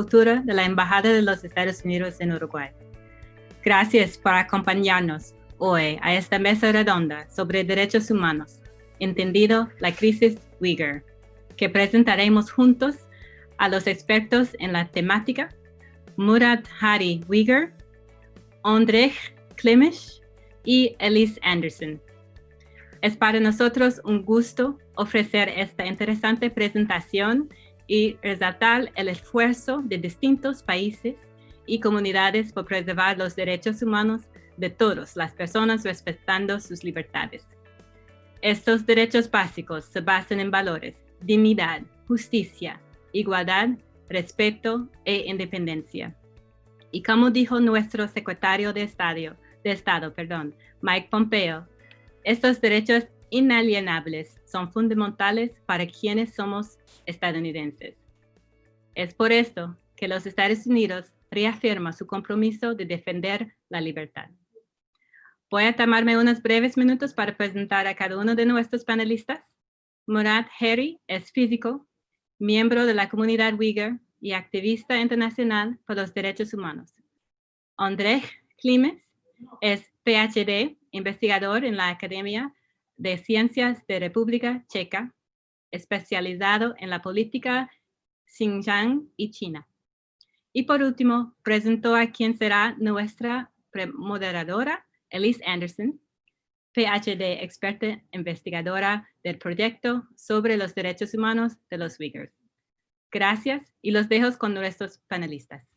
Cultura de la Embajada de los Estados Unidos en Uruguay. Gracias por acompañarnos hoy a esta mesa redonda sobre derechos humanos, entendido la crisis Uyghur, que presentaremos juntos a los expertos en la temática, Murat Hari Uyghur, Andrej Klimish y Elise Anderson. Es para nosotros un gusto ofrecer esta interesante presentación y resaltar el esfuerzo de distintos países y comunidades por preservar los derechos humanos de todas las personas respetando sus libertades. Estos derechos básicos se basan en valores, dignidad, justicia, igualdad, respeto e independencia. Y como dijo nuestro secretario de Estado, de Estado perdón, Mike Pompeo, estos derechos inalienables son fundamentales para quienes somos estadounidenses. Es por esto que los Estados Unidos reafirma su compromiso de defender la libertad. Voy a tomarme unos breves minutos para presentar a cada uno de nuestros panelistas. Murat Heri es físico, miembro de la comunidad Uyghur y activista internacional por los derechos humanos. Andrej Klimes es PhD, investigador en la Academia de Ciencias de República Checa, especializado en la política Xinjiang y China. Y por último, presentó a quien será nuestra moderadora, Elise Anderson, PhD experta investigadora del proyecto sobre los derechos humanos de los Uyghurs. Gracias y los dejo con nuestros panelistas.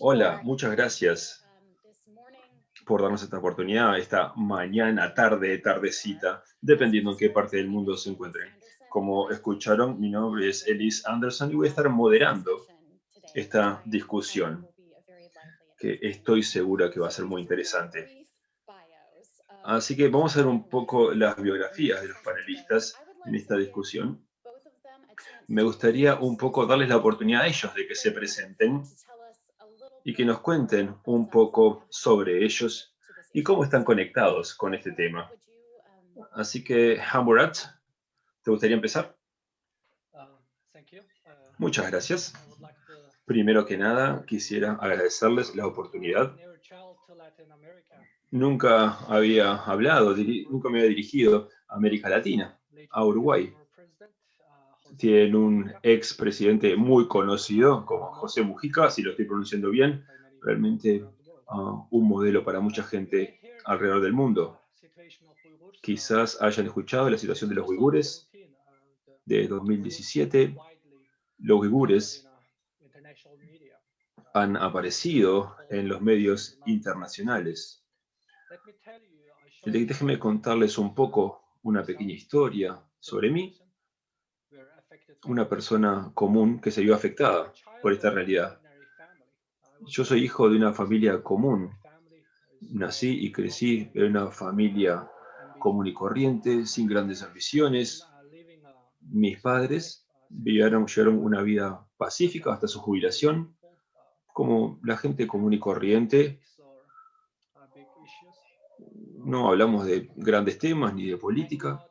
Hola, muchas gracias um, por darnos esta oportunidad, esta mañana, tarde, tardecita, dependiendo en qué parte del mundo se encuentren. Como escucharon, mi nombre es Elise Anderson y voy a estar moderando esta discusión, que estoy segura que va a ser muy interesante. Así que vamos a ver un poco las biografías de los panelistas en esta discusión me gustaría un poco darles la oportunidad a ellos de que se presenten y que nos cuenten un poco sobre ellos y cómo están conectados con este tema. Así que, Hamburat, ¿te gustaría empezar? Muchas gracias. Primero que nada, quisiera agradecerles la oportunidad. Nunca había hablado, nunca me había dirigido a América Latina, a Uruguay tienen un ex presidente muy conocido como José Mujica, si lo estoy pronunciando bien, realmente ah, un modelo para mucha gente alrededor del mundo. Quizás hayan escuchado la situación de los uigures de 2017. Los uigures han aparecido en los medios internacionales. Déjenme contarles un poco una pequeña historia sobre mí una persona común que se vio afectada por esta realidad. Yo soy hijo de una familia común. Nací y crecí en una familia común y corriente, sin grandes ambiciones. Mis padres vivieron, llevaron una vida pacífica hasta su jubilación, como la gente común y corriente. No hablamos de grandes temas ni de política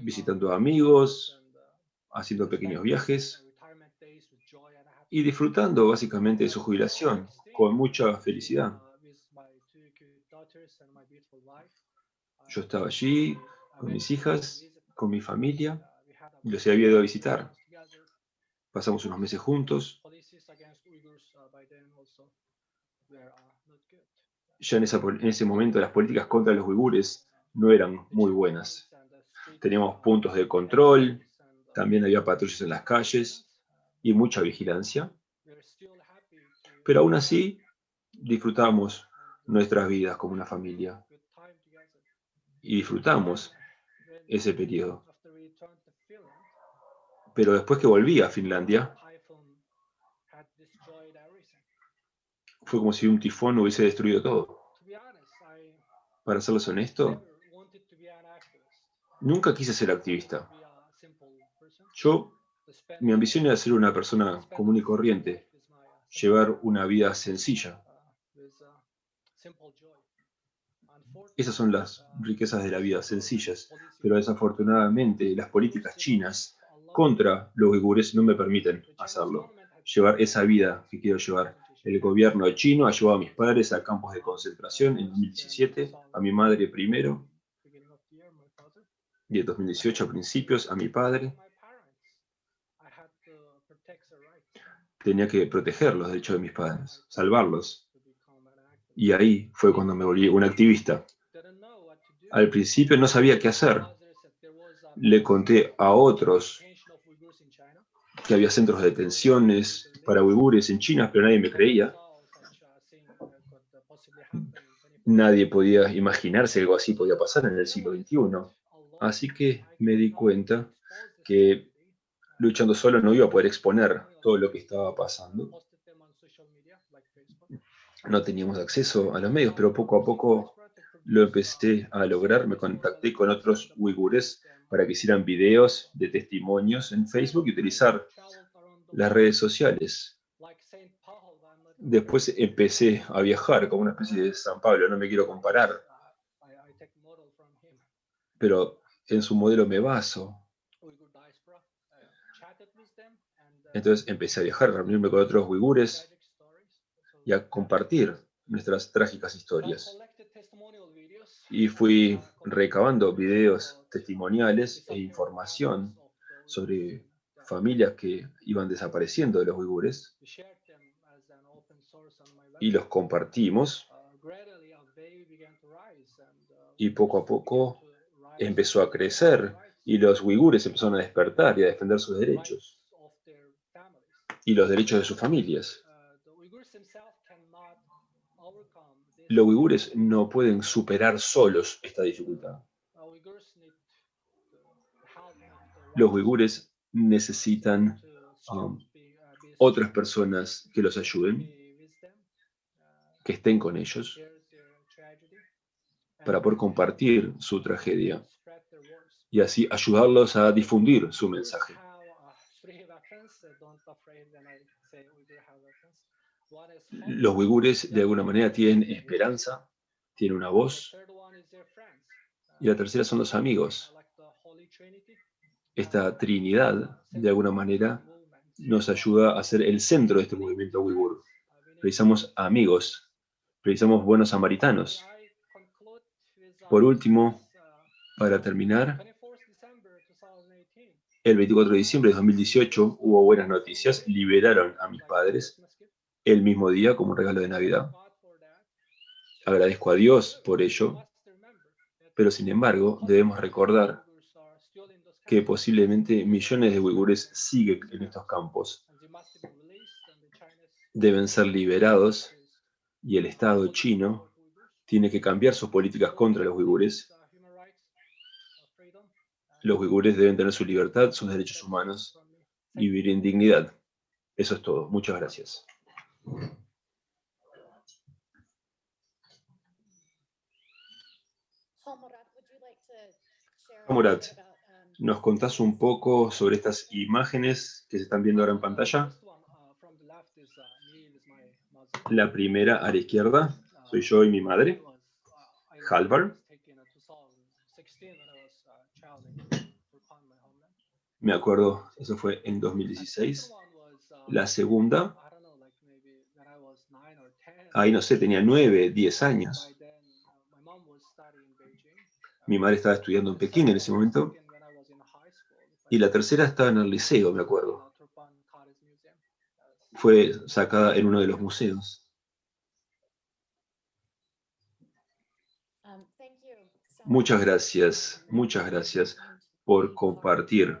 visitando amigos, haciendo pequeños viajes y disfrutando básicamente de su jubilación con mucha felicidad. Yo estaba allí con mis hijas, con mi familia, y los había ido a visitar. Pasamos unos meses juntos. Ya en, en ese momento las políticas contra los uigures no eran muy buenas teníamos puntos de control, también había patrullas en las calles y mucha vigilancia. Pero aún así, disfrutamos nuestras vidas como una familia. Y disfrutamos ese periodo. Pero después que volví a Finlandia, fue como si un tifón hubiese destruido todo. Para serles honesto, Nunca quise ser activista. Yo, mi ambición era ser una persona común y corriente, llevar una vida sencilla. Esas son las riquezas de la vida, sencillas, pero desafortunadamente las políticas chinas contra los uigures no me permiten hacerlo, llevar esa vida que quiero llevar. El gobierno chino ha llevado a mis padres a campos de concentración en 2017, a mi madre primero, en 2018 a principios a mi padre. Tenía que proteger los derechos de mis padres, salvarlos. Y ahí fue cuando me volví un activista. Al principio no sabía qué hacer. Le conté a otros que había centros de detenciones para uigures en China, pero nadie me creía. Nadie podía imaginarse que algo así podía pasar en el siglo XXI. Así que me di cuenta que luchando solo no iba a poder exponer todo lo que estaba pasando. No teníamos acceso a los medios, pero poco a poco lo empecé a lograr. Me contacté con otros uigures para que hicieran videos de testimonios en Facebook y utilizar las redes sociales. Después empecé a viajar como una especie de San Pablo, no me quiero comparar, pero en su modelo me baso. Entonces empecé a viajar, a reunirme con otros uigures y a compartir nuestras trágicas historias y fui recabando videos testimoniales e información sobre familias que iban desapareciendo de los uigures y los compartimos y poco a poco empezó a crecer y los uigures empezaron a despertar y a defender sus derechos y los derechos de sus familias los uigures no pueden superar solos esta dificultad. Los uigures necesitan um, otras personas que los ayuden, que estén con ellos, para poder compartir su tragedia y así ayudarlos a difundir su mensaje. Los uigures de alguna manera tienen esperanza, tienen una voz. Y la tercera son los amigos. Esta trinidad, de alguna manera, nos ayuda a ser el centro de este movimiento uigur. Precisamos amigos, precisamos buenos samaritanos. Por último, para terminar, el 24 de diciembre de 2018 hubo buenas noticias, liberaron a mis padres el mismo día como un regalo de Navidad. Agradezco a Dios por ello, pero sin embargo debemos recordar que posiblemente millones de uigures siguen en estos campos. Deben ser liberados y el Estado chino tiene que cambiar sus políticas contra los uigures. Los uigures deben tener su libertad, sus derechos humanos y vivir en dignidad. Eso es todo. Muchas gracias. Murat, ¿nos contás un poco sobre estas imágenes que se están viendo ahora en pantalla? La primera a la izquierda, soy yo y mi madre, Halvar. Me acuerdo, eso fue en 2016. La segunda ahí no sé, tenía nueve, diez años. Mi madre estaba estudiando en Pekín en ese momento. Y la tercera estaba en el liceo, me acuerdo. Fue sacada en uno de los museos. Muchas gracias, muchas gracias por compartir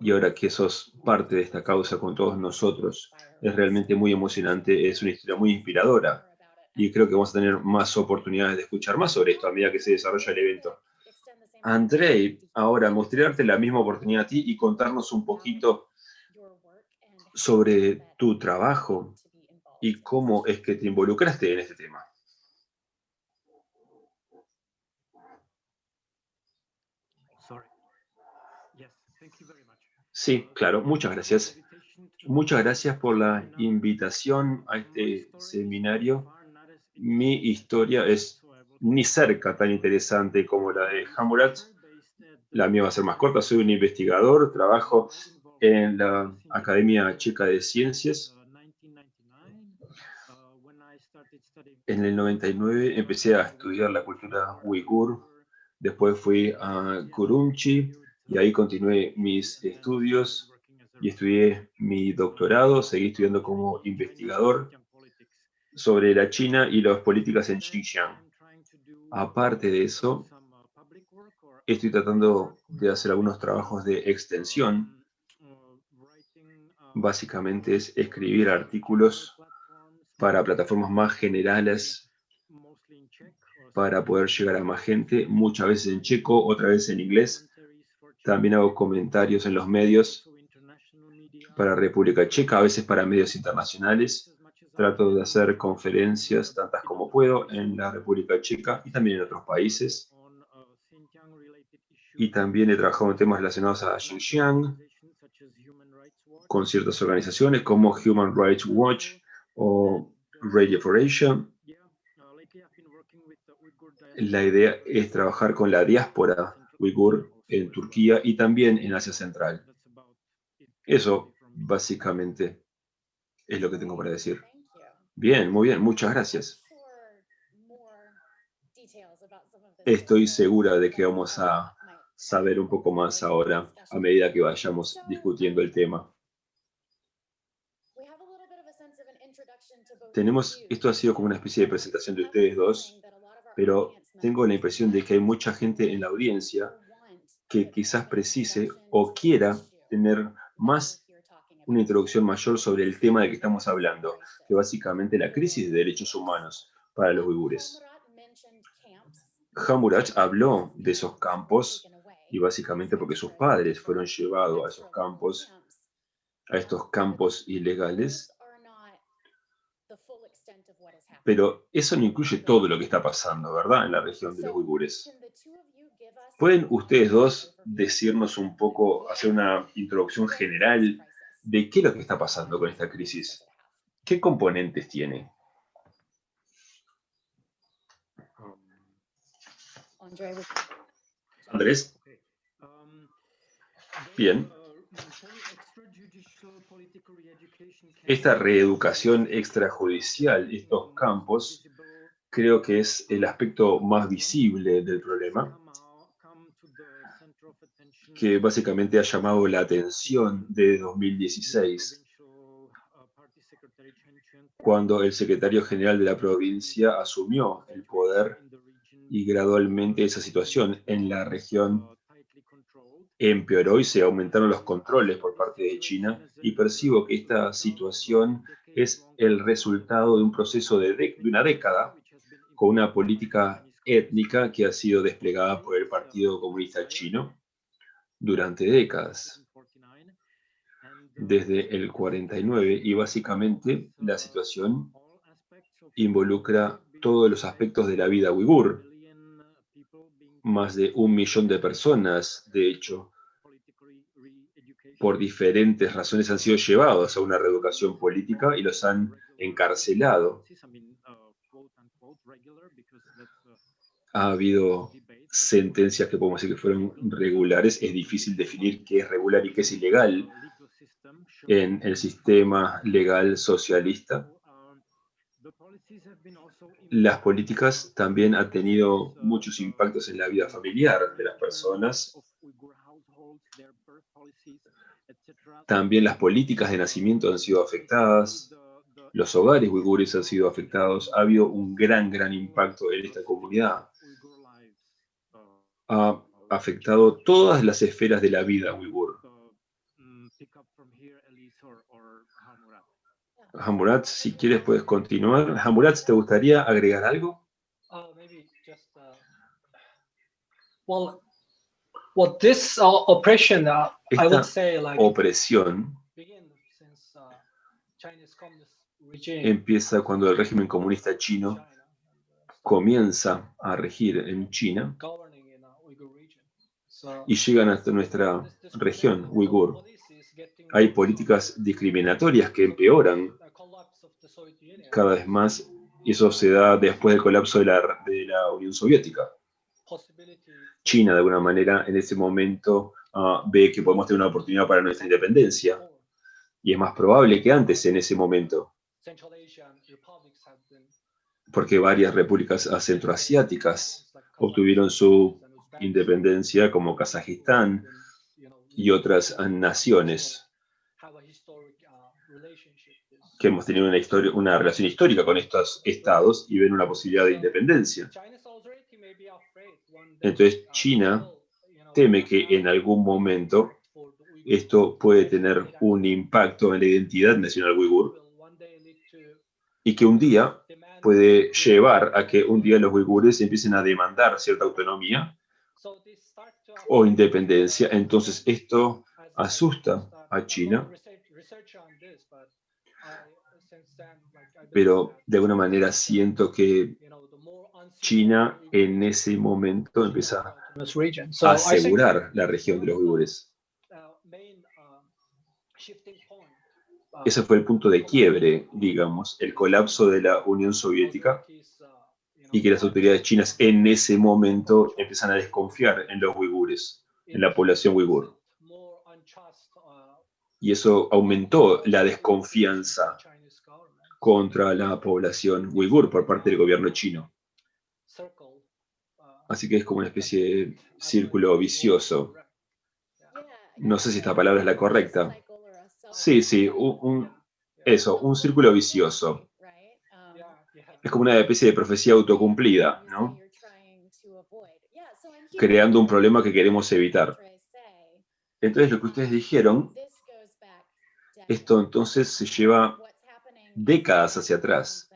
y ahora que sos parte de esta causa con todos nosotros, es realmente muy emocionante, es una historia muy inspiradora y creo que vamos a tener más oportunidades de escuchar más sobre esto a medida que se desarrolla el evento. Andrei, ahora mostrarte la misma oportunidad a ti y contarnos un poquito sobre tu trabajo y cómo es que te involucraste en este tema. Sí, claro, muchas gracias. Muchas gracias por la invitación a este seminario. mi historia es ni cerca tan interesante como la de Hamurat. La mía va a ser más corta, soy un investigador, trabajo en la Academia Checa de Ciencias. En el 99 empecé a estudiar la cultura uigur, después fui a Kurumchi y ahí continué mis estudios y estudié mi doctorado, seguí estudiando como investigador sobre la China y las políticas en Xinjiang. Aparte de eso, estoy tratando de hacer algunos trabajos de extensión. Básicamente es escribir artículos para plataformas más generales para poder llegar a más gente, muchas veces en checo, otra vez en inglés. También hago comentarios en los medios para República Checa, a veces para medios internacionales. Trato de hacer conferencias, tantas como puedo, en la República Checa y también en otros países. Y también he trabajado en temas relacionados a Xinjiang, con ciertas organizaciones como Human Rights Watch o Radio for Asia. La idea es trabajar con la diáspora uigur en Turquía y también en Asia Central. Eso, básicamente, es lo que tengo para decir. Bien, muy bien, muchas gracias. Estoy segura de que vamos a saber un poco más ahora a medida que vayamos discutiendo el tema. Tenemos, esto ha sido como una especie de presentación de ustedes dos, pero tengo la impresión de que hay mucha gente en la audiencia que quizás precise o quiera tener más una introducción mayor sobre el tema de que estamos hablando, que básicamente la crisis de derechos humanos para los uigures. Hammurabi habló de esos campos y básicamente porque sus padres fueron llevados a esos campos, a estos campos ilegales, pero eso no incluye todo lo que está pasando, ¿verdad?, en la región de los uigures. ¿Pueden ustedes dos decirnos un poco, hacer una introducción general de qué es lo que está pasando con esta crisis. ¿Qué componentes tiene? Andrés. Bien. Esta reeducación extrajudicial, estos campos, creo que es el aspecto más visible del problema que básicamente ha llamado la atención de 2016, cuando el secretario general de la provincia asumió el poder y gradualmente esa situación en la región empeoró y se aumentaron los controles por parte de China y percibo que esta situación es el resultado de un proceso de, de una década con una política étnica que ha sido desplegada por el Partido Comunista Chino durante décadas, desde el 49, y básicamente la situación involucra todos los aspectos de la vida uigur. Más de un millón de personas, de hecho, por diferentes razones han sido llevados a una reeducación política y los han encarcelado. Ha habido sentencias que podemos decir que fueron regulares, es difícil definir qué es regular y qué es ilegal en el sistema legal socialista. Las políticas también han tenido muchos impactos en la vida familiar de las personas. También las políticas de nacimiento han sido afectadas. Los hogares uigures han sido afectados. Ha habido un gran, gran impacto en esta comunidad ha afectado todas las esferas de la vida uigur. Hamurat, si quieres puedes continuar. Hamurat, ¿te gustaría agregar algo? Esta opresión empieza cuando el régimen comunista chino comienza a regir en China y llegan hasta nuestra región, Uigur. Hay políticas discriminatorias que empeoran cada vez más Y eso se da después del colapso de la, de la Unión Soviética. China, de alguna manera, en ese momento ah, ve que podemos tener una oportunidad para nuestra independencia. Y es más probable que antes, en ese momento. Porque varias repúblicas centroasiáticas obtuvieron su independencia, como Kazajistán y otras naciones que hemos tenido una, historia, una relación histórica con estos estados y ven una posibilidad de independencia. Entonces China teme que en algún momento esto puede tener un impacto en la identidad nacional uigur y que un día puede llevar a que un día los uigures empiecen a demandar cierta autonomía o independencia. Entonces esto asusta a China pero de alguna manera siento que China en ese momento empieza a asegurar la región de los uigures. Ese fue el punto de quiebre, digamos, el colapso de la Unión Soviética y que las autoridades chinas en ese momento empiezan a desconfiar en los uigures, en la población uigur. Y eso aumentó la desconfianza contra la población uigur por parte del gobierno chino. Así que es como una especie de círculo vicioso. No sé si esta palabra es la correcta. Sí, sí, un, eso, un círculo vicioso. Es como una especie de profecía autocumplida, ¿no? Creando un problema que queremos evitar. Entonces, lo que ustedes dijeron, esto entonces se lleva décadas hacia atrás.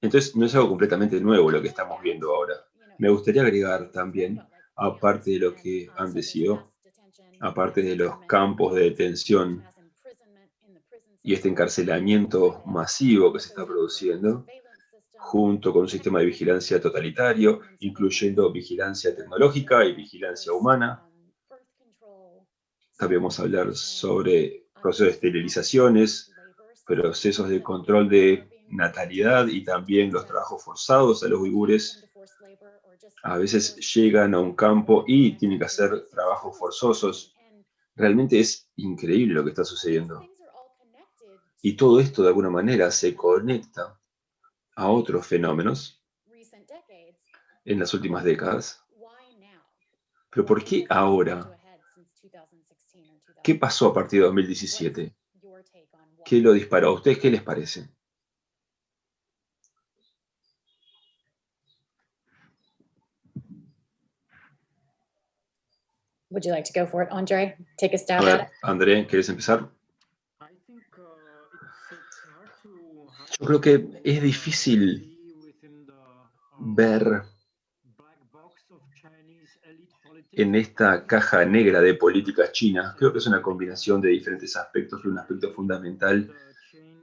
Entonces, no es algo completamente nuevo lo que estamos viendo ahora. Me gustaría agregar también, aparte de lo que han decidido, aparte de los campos de detención y este encarcelamiento masivo que se está produciendo, junto con un sistema de vigilancia totalitario, incluyendo vigilancia tecnológica y vigilancia humana. También vamos a hablar sobre procesos de esterilizaciones, procesos de control de natalidad y también los trabajos forzados a los uigures. A veces llegan a un campo y tienen que hacer trabajos forzosos. Realmente es increíble lo que está sucediendo. Y todo esto de alguna manera se conecta a otros fenómenos en las últimas décadas. Pero ¿por qué ahora? ¿Qué pasó a partir de 2017? ¿Qué lo disparó? ¿A ustedes qué les parece? Would you like to go for it, Andre? Take a stab at it. André, ¿quieres empezar? Yo creo que es difícil ver en esta caja negra de políticas chinas, creo que es una combinación de diferentes aspectos, un aspecto fundamental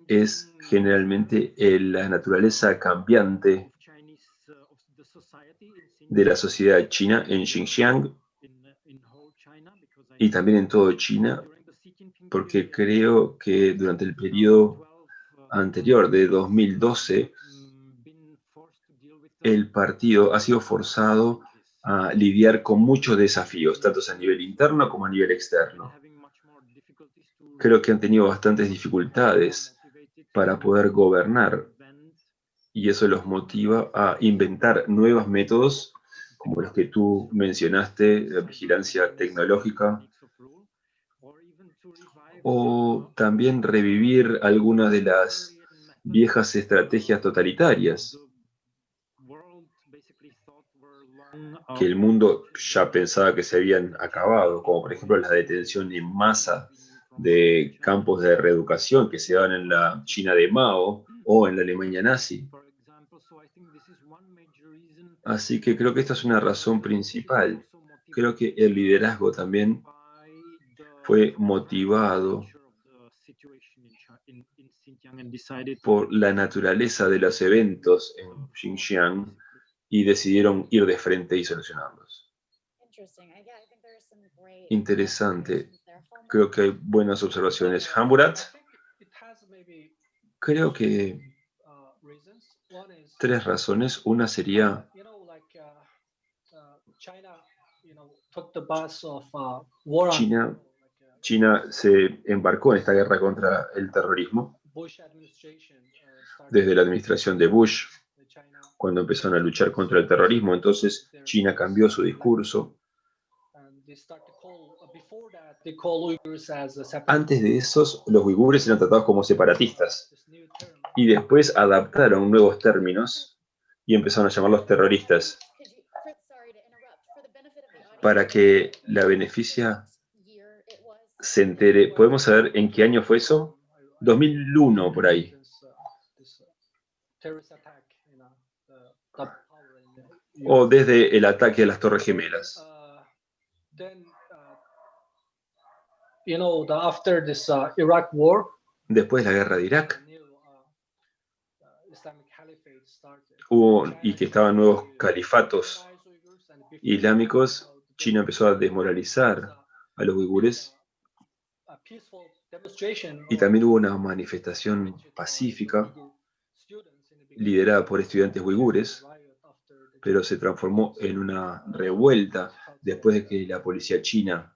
es generalmente la naturaleza cambiante de la sociedad china en Xinjiang y también en todo China, porque creo que durante el periodo anterior de 2012, el partido ha sido forzado a lidiar con muchos desafíos, tanto a nivel interno como a nivel externo. Creo que han tenido bastantes dificultades para poder gobernar y eso los motiva a inventar nuevos métodos como los que tú mencionaste, la vigilancia tecnológica, o también revivir algunas de las viejas estrategias totalitarias que el mundo ya pensaba que se habían acabado, como por ejemplo la detención en masa de campos de reeducación que se daban en la China de Mao o en la Alemania nazi. Así que creo que esta es una razón principal. Creo que el liderazgo también fue motivado por la naturaleza de los eventos en Xinjiang y decidieron ir de frente y solucionarlos. Interesante. Creo que hay buenas observaciones. Hamburat, creo que Tres razones. Una sería China, China se embarcó en esta guerra contra el terrorismo desde la administración de Bush, cuando empezaron a luchar contra el terrorismo. Entonces China cambió su discurso. Antes de esos, los uigures eran tratados como separatistas y después adaptaron nuevos términos y empezaron a llamarlos terroristas para que la beneficia se entere. ¿Podemos saber en qué año fue eso? 2001, por ahí. O desde el ataque a las Torres Gemelas. Después de la guerra de Irak, hubo y que estaban nuevos califatos islámicos China empezó a desmoralizar a los uigures y también hubo una manifestación pacífica liderada por estudiantes uigures, pero se transformó en una revuelta después de que la policía china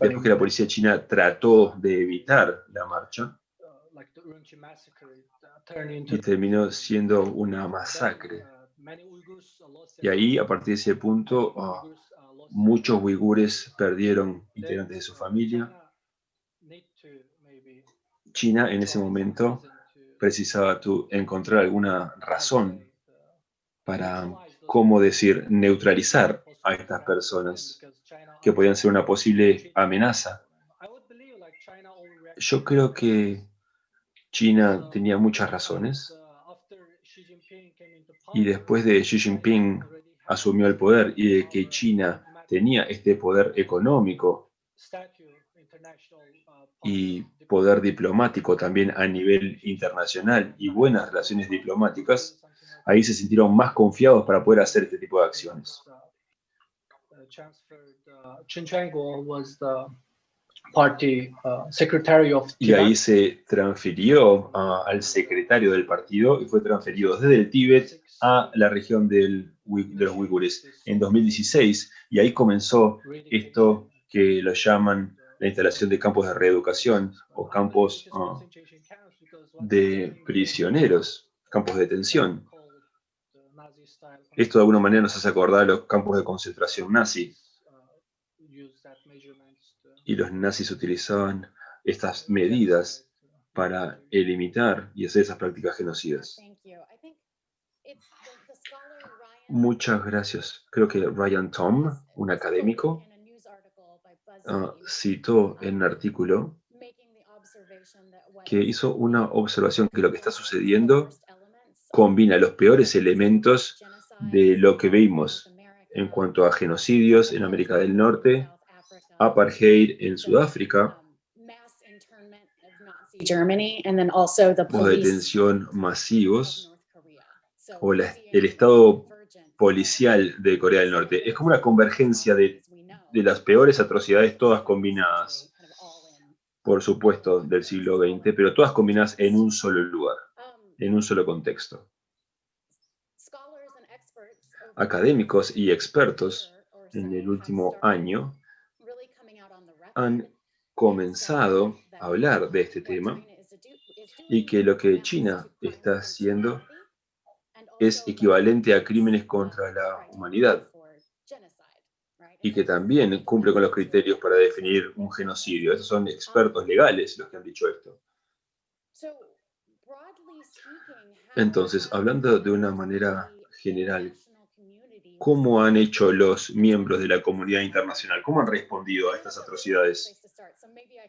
después que la policía china trató de evitar la marcha y terminó siendo una masacre. Y ahí, a partir de ese punto, muchos uigures perdieron integrantes de su familia. China en ese momento precisaba encontrar alguna razón para, ¿cómo decir?, neutralizar a estas personas que podían ser una posible amenaza. Yo creo que China tenía muchas razones y después de Xi Jinping asumió el poder y de que China tenía este poder económico y poder diplomático también a nivel internacional y buenas relaciones diplomáticas, ahí se sintieron más confiados para poder hacer este tipo de acciones. Uh, y ahí se transfirió uh, al secretario del partido y fue transferido desde el Tíbet a la región del, de los uigures en 2016 y ahí comenzó esto que lo llaman la instalación de campos de reeducación o campos uh, de prisioneros, campos de detención. Esto de alguna manera nos hace acordar a los campos de concentración nazi y los nazis utilizaban estas medidas para eliminar y hacer esas prácticas genocidas. Muchas gracias. Creo que Ryan Tom, un académico, ah, citó en un artículo que hizo una observación que lo que está sucediendo combina los peores elementos de lo que vimos en cuanto a genocidios en América del Norte, apartheid en Sudáfrica, o detención masivos, o el estado policial de Corea del Norte. Es como una convergencia de, de las peores atrocidades, todas combinadas, por supuesto, del siglo XX, pero todas combinadas en un solo lugar, en un solo contexto. Académicos y expertos en el último año han comenzado a hablar de este tema y que lo que China está haciendo es equivalente a crímenes contra la humanidad y que también cumple con los criterios para definir un genocidio. Esos son expertos legales los que han dicho esto. Entonces, hablando de una manera general, ¿Cómo han hecho los miembros de la comunidad internacional? ¿Cómo han respondido a estas atrocidades?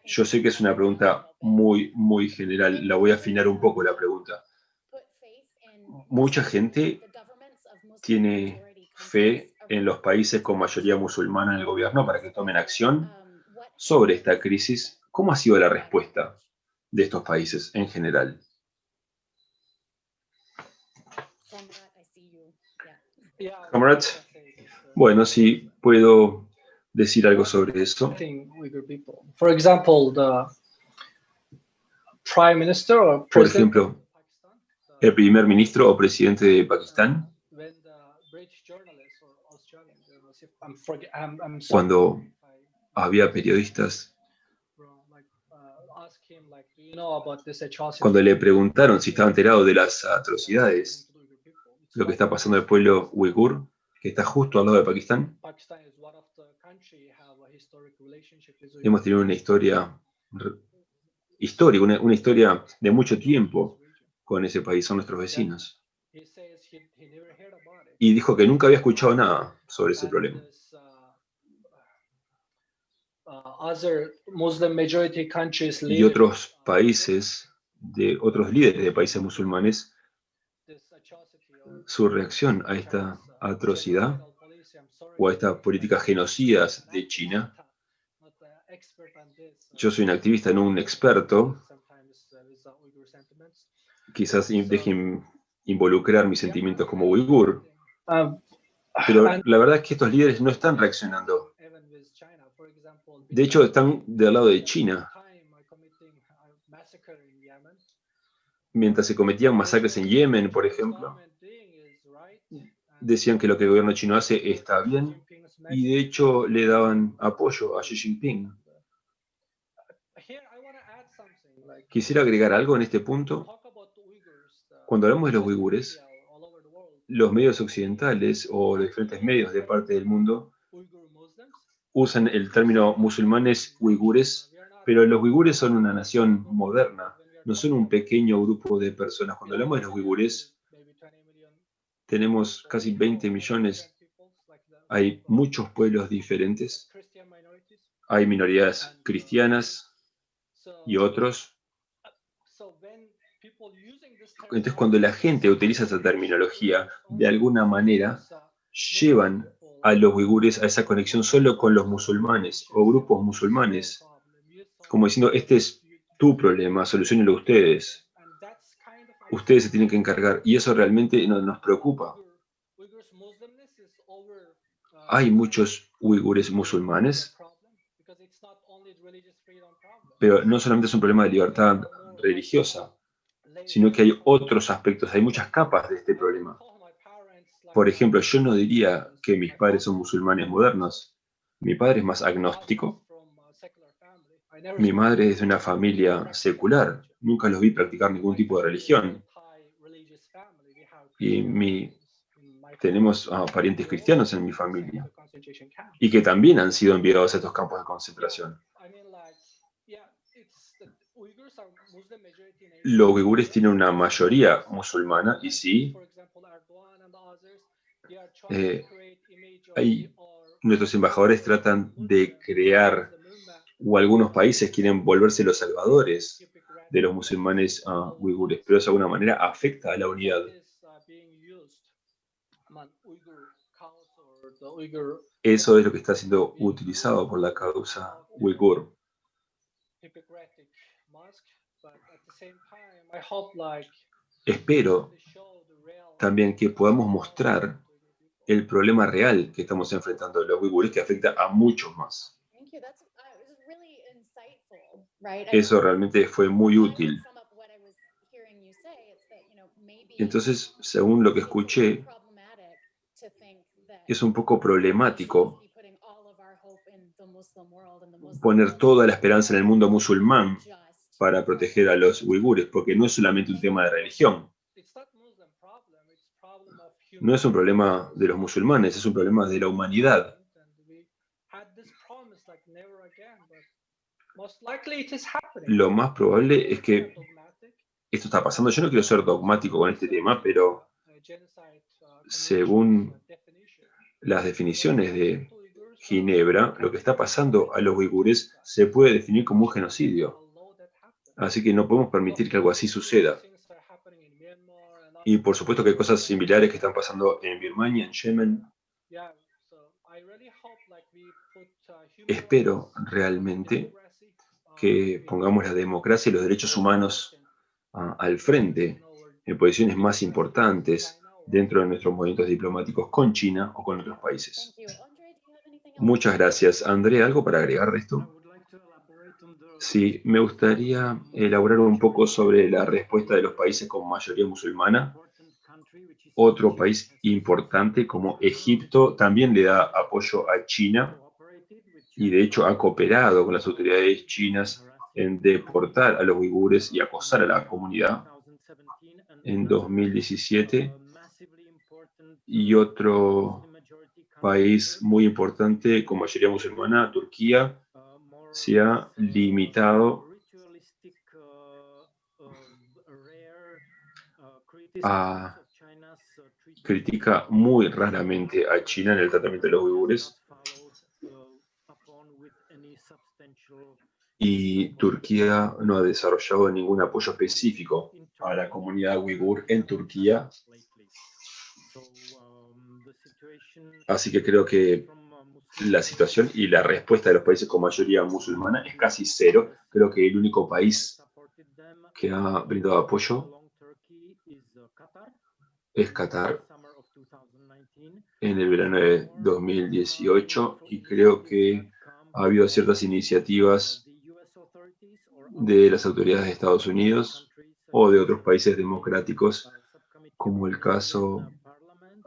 Yo sé que es una pregunta muy, muy general. La voy a afinar un poco la pregunta. Mucha gente tiene fe en los países con mayoría musulmana en el gobierno para que tomen acción sobre esta crisis. ¿Cómo ha sido la respuesta de estos países en general? Bueno, sí, puedo decir algo sobre eso. Por ejemplo, el primer ministro o presidente de Pakistán, cuando había periodistas, cuando le preguntaron si estaba enterado de las atrocidades, lo que está pasando al pueblo uigur, que está justo al lado de Pakistán, hemos tenido una historia histórica, una historia de mucho tiempo con ese país, son nuestros vecinos. Y dijo que nunca había escuchado nada sobre ese problema. uh, uh, Y otros países, de otros líderes de países musulmanes, su reacción a esta uh, atrocidad o a estas políticas genocidas de China. uh, Yo soy un activista, no un experto. sometimes, uh, with the Uyghur sentiments. Quizás dejen involucrar mis sentimientos como uigur, Um, pero and la verdad es que estos líderes no están reaccionando. De hecho, están del lado de China. Mientras se cometían masacres en Yemen, por ejemplo, and decían que lo que el gobierno chino hace está bien y de hecho le daban apoyo a Xi Jinping. Quisiera agregar algo en este punto. talk about the Uyghurs, uh, Cuando hablamos de los uigures, los medios occidentales o los diferentes medios de parte del mundo usan el término musulmanes uigures, pero los uigures son una nación moderna, no son un pequeño grupo de personas. Cuando hablamos de los uigures, maybe 20 million tenemos casi 20 millones, hay muchos pueblos diferentes, hay minorías cristianas y otros. Entonces, cuando la gente utiliza esta terminología, de alguna manera llevan a los uigures a esa conexión solo con los musulmanes o grupos musulmanes, como diciendo, este es tu problema, solucionenlo ustedes. Ustedes se tienen que encargar y eso realmente no- nos preocupa. Hay muchos uigures musulmanes, pero no solamente es un problema de libertad religiosa, sino que hay otros aspectos, hay muchas capas de este problema. Por ejemplo, yo no diría que mis padres son musulmanes modernos. Mi padre es más agnóstico. Mi madre es de una familia secular. Nunca los vi practicar ningún tipo de religión. Y mi- tenemos ah, parientes cristianos en mi familia y que también han sido enviados a estos campos de concentración. Los uigures tienen una mayoría musulmana y sí, eh, hay- nuestros embajadores tratan de crear, o algunos países quieren volverse los salvadores de los musulmanes ah, uigures, pero eso de alguna manera afecta a la unidad. Eso es lo que está siendo utilizado por la causa uigur. Espero también que podamos mostrar el problema real que estamos enfrentando los uigures, que afecta a muchos más. Thank you. That's uh? Eso realmente fue muy útil. Entonces, según lo que escuché, es un poco problemático poner toda la esperanza en el mundo musulmán para proteger a los uigures, porque no es solamente un tema de religión. No es un problema de los musulmanes, es un problema de la humanidad. Lo más probable es que esto está pasando. Yo no quiero ser dogmático con este tema, pero según las definiciones de Ginebra, lo que está pasando a los uigures se puede definir como un genocidio. Así que no podemos permitir que algo así suceda. Y por supuesto que hay cosas similares que están pasando en Birmania, en Yemen. Espero realmente que pongamos la democracia y los derechos humanos ah, al frente en posiciones más importantes dentro de nuestros movimientos diplomáticos con China o con otros países. Muchas gracias. André, ¿algo para agregar de esto? Sí, me gustaría elaborar un poco sobre la respuesta de los países con mayoría musulmana. Otro país importante como Egipto también le da apoyo a China y de hecho ha cooperado con las autoridades chinas en deportar a los uigures y acosar a la comunidad en 2017. Y otro país muy importante con mayoría musulmana, Turquía, se ha limitado a critica muy raramente a China en el tratamiento de los uigures y Turquía no ha desarrollado ningún apoyo específico a la comunidad uigur en Turquía. Así que creo que la situación y la respuesta de los países con mayoría musulmana es casi cero. Creo que el único país que ha brindado apoyo es Qatar en el verano de 2018 y creo que ha habido ciertas iniciativas de las autoridades de Estados Unidos o de otros países democráticos, como el caso,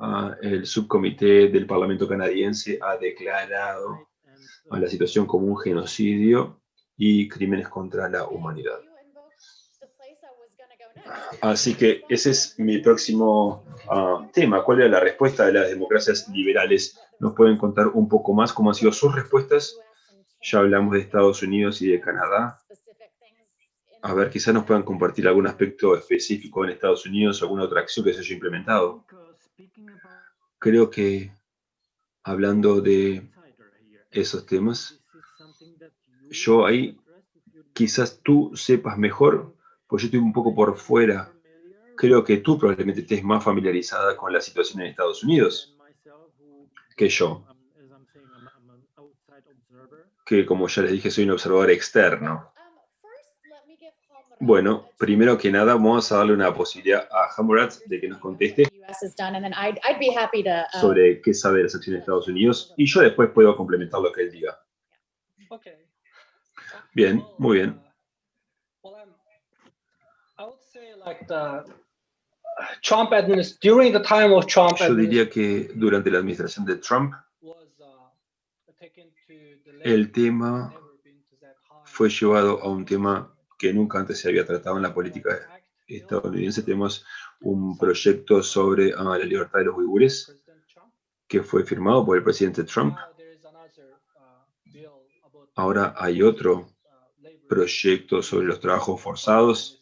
ah, el subcomité del Parlamento canadiense ha declarado a la situación como un genocidio y crímenes contra la humanidad. Así que ese es mi próximo ah, tema. ¿Cuál era la respuesta de las democracias liberales? ¿Nos pueden contar un poco más cómo han sido sus respuestas? Ya hablamos de Estados Unidos y de Canadá a ver, quizás nos puedan compartir algún aspecto específico en Estados Unidos, alguna otra acción que se haya implementado. Creo que hablando de esos temas, yo ahí quizás tú sepas mejor, pues yo estoy un poco por fuera. Creo que tú probablemente estés más familiarizada con la situación en Estados Unidos que yo. Que como ya les dije, soy un observador externo. Bueno, primero que nada, vamos a darle una posibilidad a Hamurat de que nos conteste sobre qué sabe de las acciones de Estados Unidos y yo después puedo complementar lo que él diga. Bien, muy bien. Yo diría que durante la administración de Trump, uh, el tema fue llevado a un tema que nunca antes se había tratado en la política estadounidense. Tenemos un proyecto sobre ah, la libertad de los uigures que fue firmado por el presidente Trump. Ahora hay otro proyecto sobre los trabajos forzados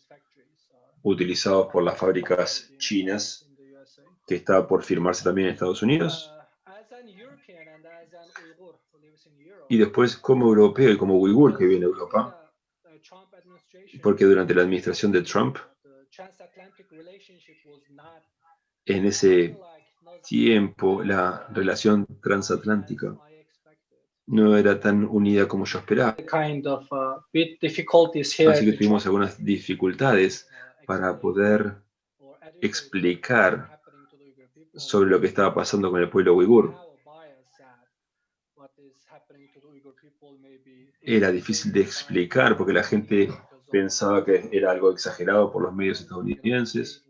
utilizados por las fábricas chinas que está por firmarse también en Estados Unidos. Y después como europeo y como uigur que viene de Europa, porque durante la administración de Trump, en ese tiempo la relación transatlántica no era tan unida como yo esperaba. Así que tuvimos algunas dificultades para poder explicar sobre lo que estaba pasando con el pueblo uigur. Era difícil de explicar porque la gente pensaba que era algo exagerado por los medios estadounidenses,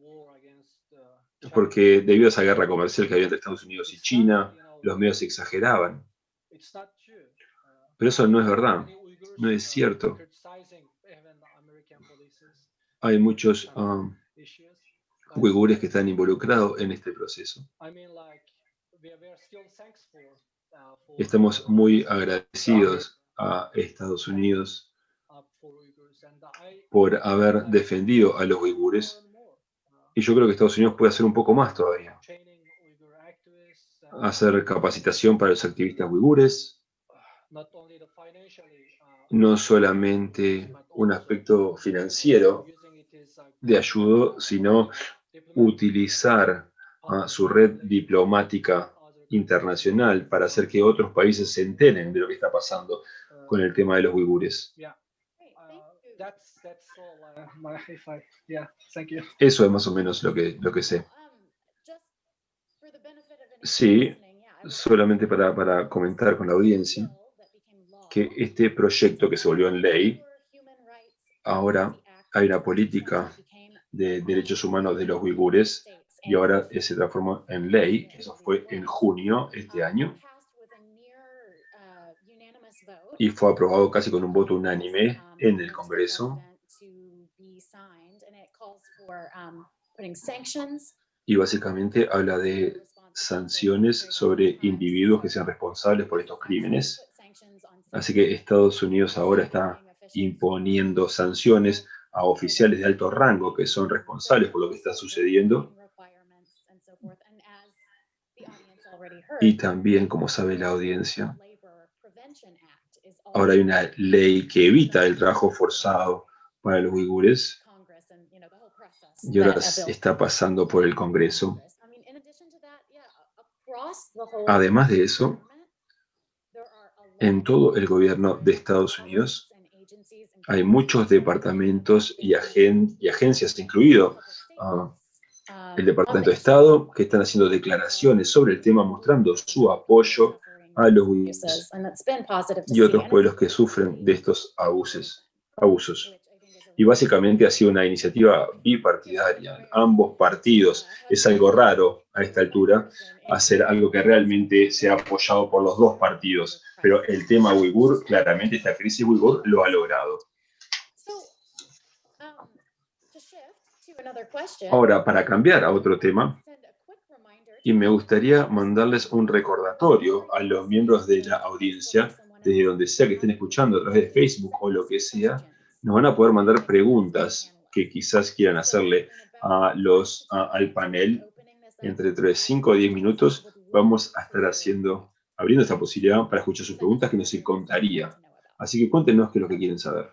porque debido a esa guerra comercial que había entre Estados Unidos y China, los medios exageraban. Pero eso no es verdad, no es cierto. Hay muchos um, uigures que están involucrados en este proceso. Estamos muy agradecidos a Estados Unidos por haber defendido a los uigures. Y yo creo que Estados Unidos puede hacer un poco más todavía. Hacer capacitación para los activistas uigures. No solamente un aspecto financiero de ayuda, sino utilizar su red diplomática internacional para hacer que otros países se enteren de lo que está pasando con el tema de los uigures. Eso es más o menos lo que, lo que sé. Sí, solamente para, para comentar con la audiencia. que este proyecto que se volvió en ley, ahora hay una política de derechos humanos de los uigures y ahora se transformó en ley. Eso fue en junio este año y fue aprobado casi con un voto unánime en el Congreso. Y básicamente habla de sanciones sobre individuos que sean responsables por estos crímenes. Así que Estados Unidos ahora está imponiendo sanciones a oficiales de alto rango que son responsables por lo que está sucediendo. Y también, como sabe la audiencia, ahora hay una ley que evita el trabajo forzado para los uigures y ahora está pasando por el Congreso. Además de eso, en todo el gobierno de Estados Unidos hay muchos departamentos y, agencias, incluido ah, el Departamento de Estado, que están haciendo declaraciones sobre el tema mostrando su apoyo a los uigures y otros pueblos que sufren de estos abusos. abusos. Y básicamente ha sido una iniciativa bipartidaria. Ambos partidos, es algo raro a esta altura, hacer algo que realmente sea apoyado por los dos partidos. Pero el tema uigur, claramente esta crisis uigur lo ha logrado. Ahora, para cambiar a otro tema, y me gustaría mandarles un recordatorio a los miembros de la audiencia, desde donde sea que estén escuchando, a través de Facebook o lo que sea, nos van a poder mandar preguntas que quizás quieran hacerle a los, al panel. Entre 5 o 10 minutos vamos a estar haciendo, abriendo esta posibilidad para escuchar sus preguntas que nos encantaría. Así que cuéntenos qué es lo que quieren saber.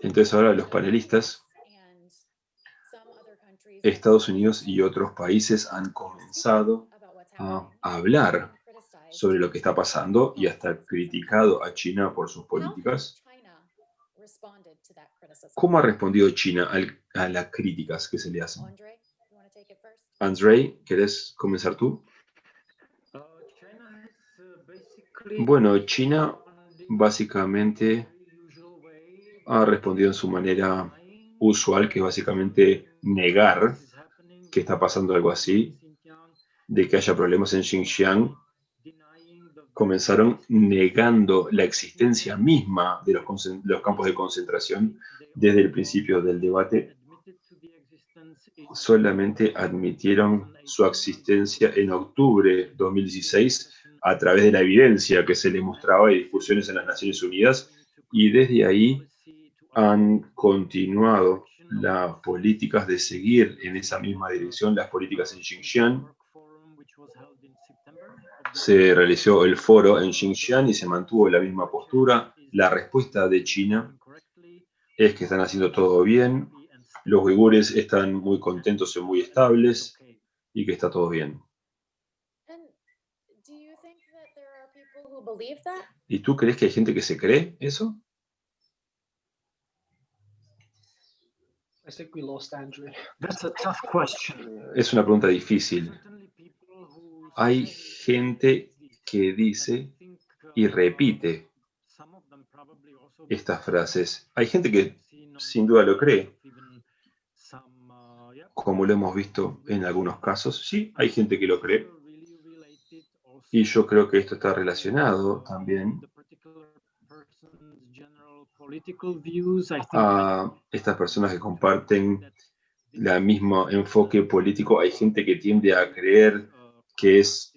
Entonces ahora los panelistas, Estados Unidos y otros países han comenzado a hablar sobre lo que está pasando y hasta criticado a China por sus políticas. ¿Cómo ha respondido China a las críticas que se le hacen? Andrei, ¿quieres comenzar tú? Bueno, China básicamente ha respondido en su manera usual, que es básicamente negar que está pasando algo así, de que haya problemas en Xinjiang. Comenzaron negando la existencia misma de los, los campos de concentración desde el principio del debate. Solamente admitieron su existencia en octubre de 2016 a través de la evidencia que se les mostraba y discusiones en las Naciones Unidas, y desde ahí han continuado las políticas de seguir en esa misma dirección, las políticas en Xinjiang. Se realizó el foro en Xinjiang y se mantuvo la misma postura. La respuesta de China es que están haciendo todo bien, los uigures están muy contentos y muy estables y que está todo bien. ¿Y tú crees que hay gente que se cree eso? Es una pregunta difícil. Hay gente que dice y repite estas frases. Hay gente que sin duda lo cree, como lo hemos visto en algunos casos. Sí, hay gente que lo cree. Y yo creo que esto está relacionado también a estas personas que comparten el mismo enfoque político. Hay gente que tiende a creer que es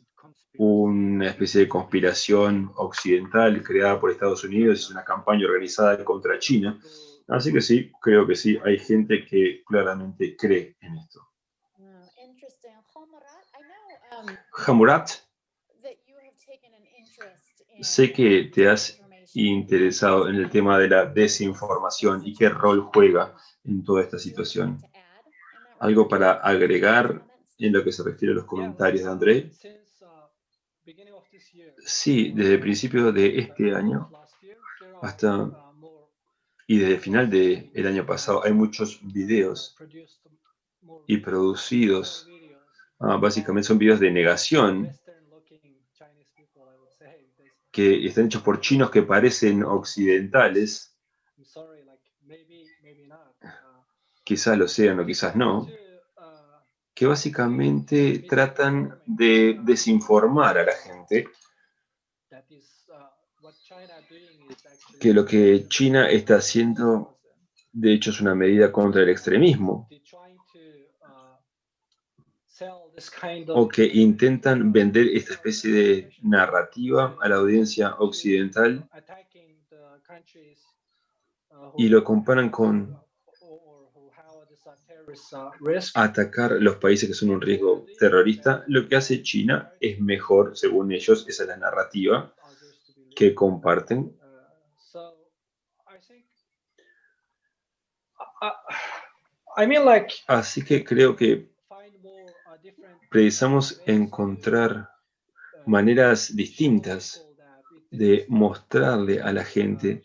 una especie de conspiración occidental creada por Estados Unidos, es una campaña organizada contra China. Así que sí, creo que sí, hay gente que claramente cree en esto. Hamurat, sé que te has interesado en el tema de la desinformación y qué rol juega en toda esta situación. ¿Algo para agregar en lo que se refiere a los comentarios de André? Sí, desde el principio de este año hasta y desde el final del año pasado hay muchos videos y producidos, ah, básicamente son videos de negación que están hechos por chinos que parecen occidentales, quizás lo sean o quizás no, que básicamente tratan de desinformar a la gente que lo que China está haciendo, de hecho, es una medida contra el extremismo, they're trying to uh, sell this kind o que intentan vender esta especie de narrativa a la audiencia occidental uh, y lo comparan con uh, atacar los países que son un riesgo terrorista. Lo que hace China es mejor, según ellos, esa es la narrativa que comparten. Uh, Así que creo que precisamos encontrar maneras distintas de mostrarle a la gente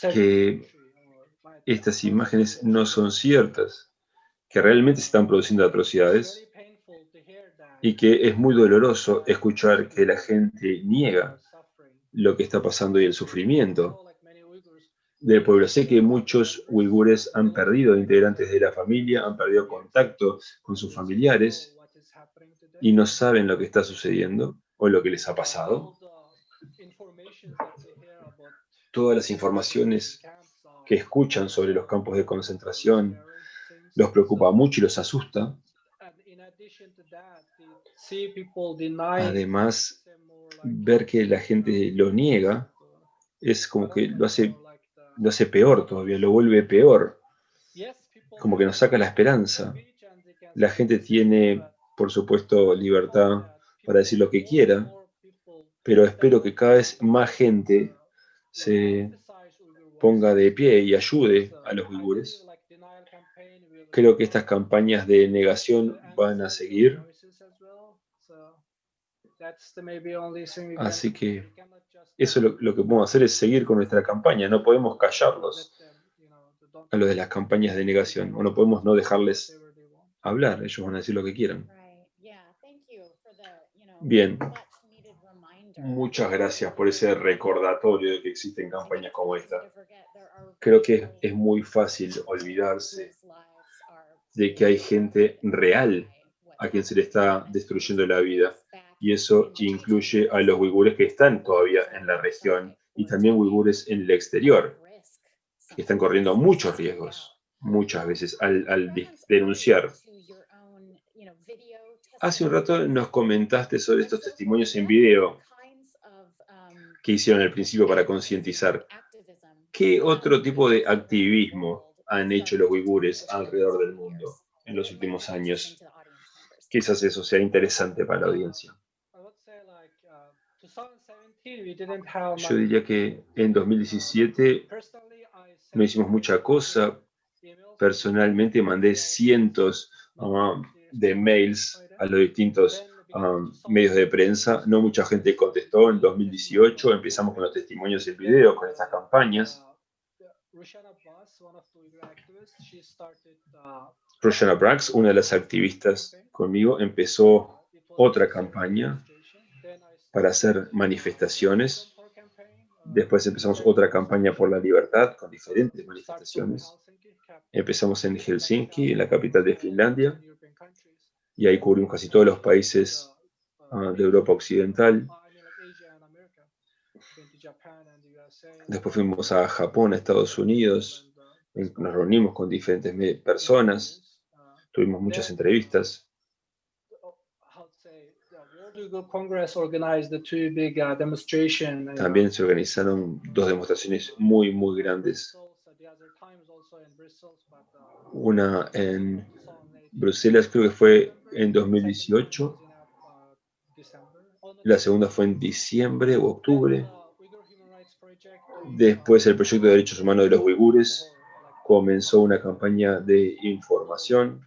que estas imágenes no son ciertas, que realmente se están produciendo atrocidades y que es muy doloroso escuchar que la gente niega lo que está pasando y el sufrimiento Del pueblo. Sé que muchos uigures han perdido integrantes de la familia, han perdido contacto con sus familiares y no saben lo que está sucediendo o lo que les ha pasado. Todas las informaciones que escuchan sobre los campos de concentración los preocupa mucho y los asusta. Además, ver que la gente lo niega es como que lo hace, lo hace peor todavía, lo vuelve peor, como que nos saca la esperanza. La gente tiene, por supuesto, libertad para decir lo que quiera, pero espero que cada vez más gente se ponga de pie y ayude a los uigures. Creo que estas campañas de negación van a seguir, Así que eso lo, lo que podemos hacer es seguir con nuestra campaña, no podemos callarlos a lo de las campañas de negación, o no podemos no dejarles hablar, ellos van a decir lo que quieran. Bien. Muchas gracias por ese recordatorio de que existen campañas como esta. Creo que es, muy fácil olvidarse de que hay gente real a quien se le está destruyendo la vida. Y eso in incluye a los uigures que están todavía en la región y también uigures en el exterior, que están corriendo muchos riesgos, muchas veces al, al de- denunciar. Hace un rato nos comentaste sobre estos testimonios en video que hicieron al principio para concientizar. ¿Qué otro tipo de activismo han hecho los uigures alrededor del mundo en los últimos años? Quizás eso sea interesante para la audiencia. Yo diría que en 2017 no hicimos mucha cosa. Personalmente mandé cientos um, de mails a los distintos um, medios de prensa. No mucha gente contestó. En 2018 empezamos con los testimonios en video, con estas campañas. Roshanna Brax, una de las activistas conmigo, empezó otra campaña para hacer manifestaciones. Después empezamos otra campaña por la libertad con diferentes manifestaciones. Empezamos en Helsinki, en la capital de Finlandia, y ahí cubrimos casi todos los países ah, de Europa Occidental. Después fuimos a Japón, a Estados Unidos, nos reunimos con diferentes personas, tuvimos muchas entrevistas. También se organizaron dos demostraciones muy, muy grandes. Una en Bruselas, creo que fue en 2018. La segunda fue en diciembre o octubre. Después el proyecto de derechos humanos de los uigures comenzó una campaña de información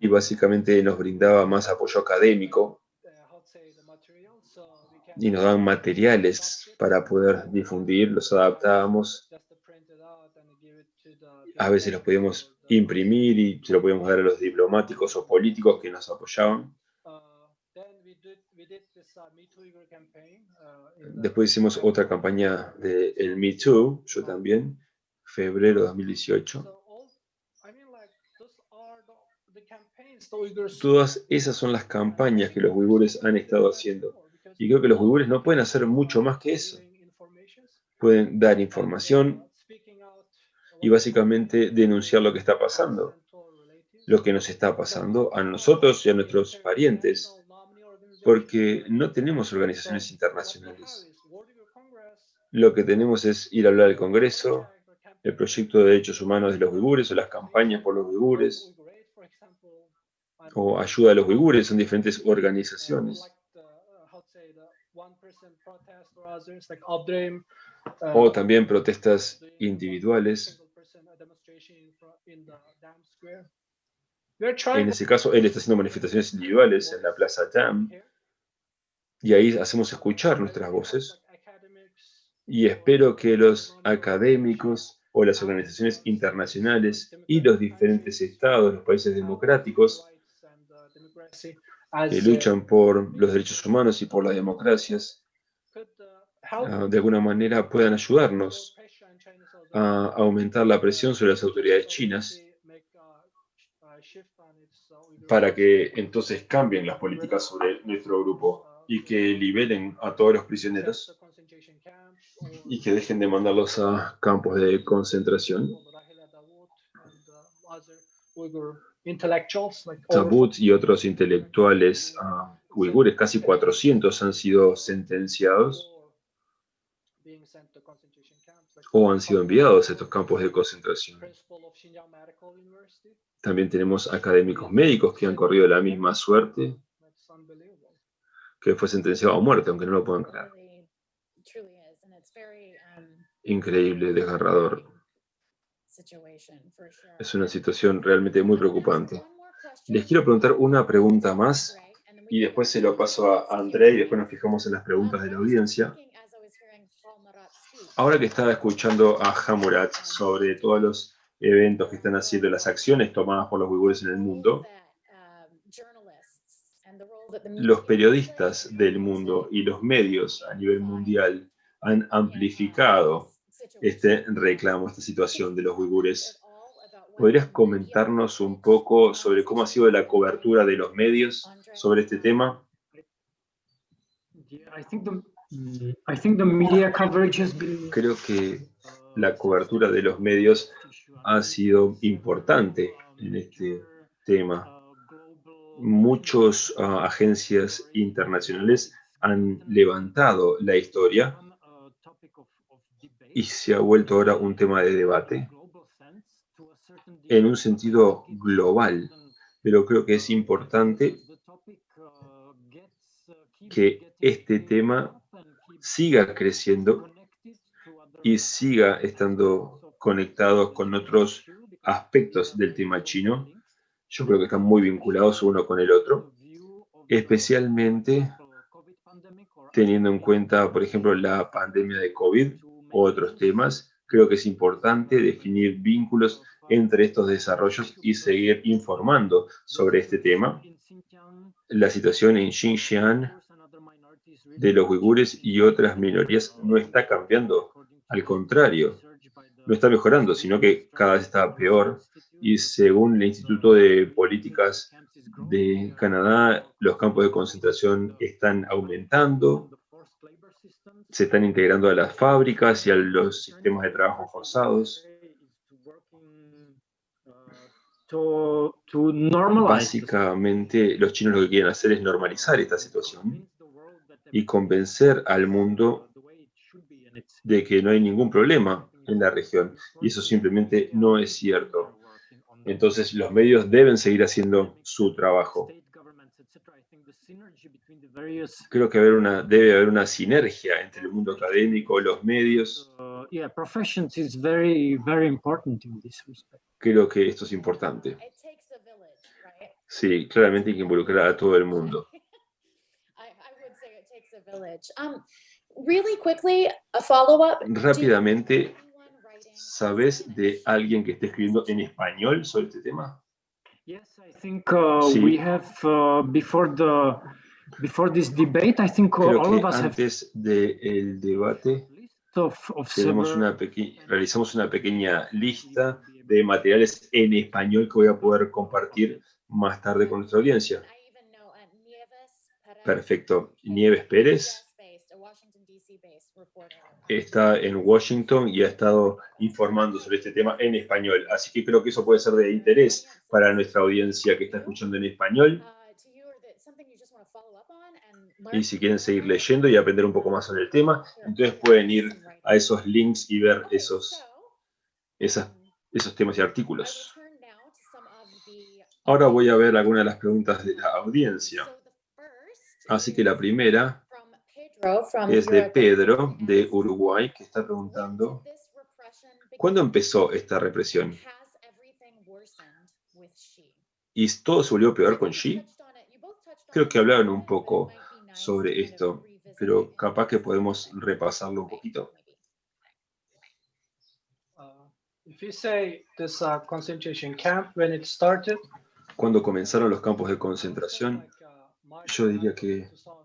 y básicamente nos brindaba más apoyo académico y nos daban materiales para poder difundir, los adaptábamos A veces los podíamos imprimir y se lo podíamos dar a los diplomáticos o políticos que nos apoyaban. Después hicimos otra campaña de el Me Too, yo también, febrero de 2018. So all, I mean, like those are the, the campaigns the Uyghurs. Todas esas son las campañas que los uigures han estado haciendo. Y creo que los uigures no pueden hacer mucho más que eso. Pueden dar información y básicamente denunciar lo que está pasando. Lo que nos está pasando a nosotros y a nuestros parientes. Porque no tenemos organizaciones internacionales. Lo que tenemos es ir a hablar al Congreso, el proyecto de derechos humanos de los uigures o las campañas por los uigures o ayuda a los uigures, son diferentes organizaciones. O también protestas individuales. En ese caso, él está haciendo manifestaciones individuales en la Plaza Dam y ahí hacemos escuchar nuestras voces. Y espero que los académicos o las organizaciones internacionales y los diferentes estados, los países democráticos, que luchan por los derechos humanos y por las democracias, ah, de alguna manera puedan ayudarnos a aumentar la presión sobre las autoridades chinas para que entonces cambien las políticas sobre nuestro grupo y que liberen a todos los prisioneros y que dejen de mandarlos a campos de concentración. Tabut y otros intelectuales ah, uigures, casi 400, han sido sentenciados o han sido enviados a estos campos de concentración. También tenemos académicos médicos que han corrido la misma suerte, que fue sentenciado a muerte, aunque no lo puedan creer. Um, Increíble, desgarrador. Es una situación realmente muy preocupante. Les quiero preguntar una pregunta más y después se lo paso a André y después nos fijamos en las preguntas de la audiencia. Ahora que estaba escuchando a Hamurat sobre todos los eventos que están haciendo, las acciones tomadas por los uigures en el mundo, um, los periodistas del mundo y los medios a nivel mundial han amplificado este reclamo, esta situación de los uigures. ¿Podrías comentarnos un poco sobre cómo ha sido la cobertura de los medios sobre este tema? Creo que la cobertura de los medios ha sido importante en este tema. Muchas agencias internacionales han levantado la historia y se ha vuelto ahora un tema de debate en un sentido global, pero creo que es importante que este tema siga creciendo y siga estando conectado con otros aspectos del tema chino. Yo creo que están muy vinculados uno con el otro, especialmente teniendo en cuenta, por ejemplo, la pandemia de COVID otros temas. Creo que es importante definir vínculos entre estos desarrollos y seguir informando sobre este tema. La situación en Xinjiang de los uigures y otras minorías no está cambiando, al contrario, no está mejorando, sino que cada vez está peor. Y según el Instituto de Políticas de Canadá, los campos de concentración están aumentando, se están integrando a las fábricas y a los sistemas de trabajo forzados. Básicamente, los chinos lo que quieren hacer es normalizar esta situación y convencer al mundo de que no hay ningún problema en la región. Y eso simplemente no es cierto. Entonces, los medios deben seguir haciendo su trabajo. Creo que haber una, debe haber una sinergia entre el mundo académico, los medios. Creo que esto es importante. Sí, claramente hay que involucrar a todo el mundo. I, I would say it takes a village. Um, really quickly, a follow-up. Do Rápidamente, ¿Sabes de alguien que esté escribiendo en español sobre este tema? Yes, I think uh, Sí. we have uh, before the before this debate. I think uh, Creo all of us have antes del debate list of of tenemos una realizamos una pequeña lista de materiales en español que voy a poder compartir más tarde con nuestra audiencia. Uh, Perfecto. Nieves Pérez US-based, a Washington DC-based reporter. Está en Washington y ha estado informando sobre este tema en español. Así que creo que eso puede ser de interés para nuestra audiencia que está escuchando en español. Uh, Y si quieren seguir leyendo y aprender un poco más sobre el tema, entonces pueden ir a esos links y ver esos, so, esas, um, esos temas y artículos. Ahora voy a ver algunas de las preguntas de la audiencia. Así que la primera es de. Pedro, de Uruguay, que está preguntando, When did this repression begin? ¿cuándo empezó esta represión? ¿Y todo se volvió peor con Xi? Creo que hablaron un poco sobre esto, pero capaz que podemos repasarlo un poquito. Uh, if you say this uh, concentration camp when it started, Cuando comenzaron los campos de concentración, uh, yo diría que 2017, and,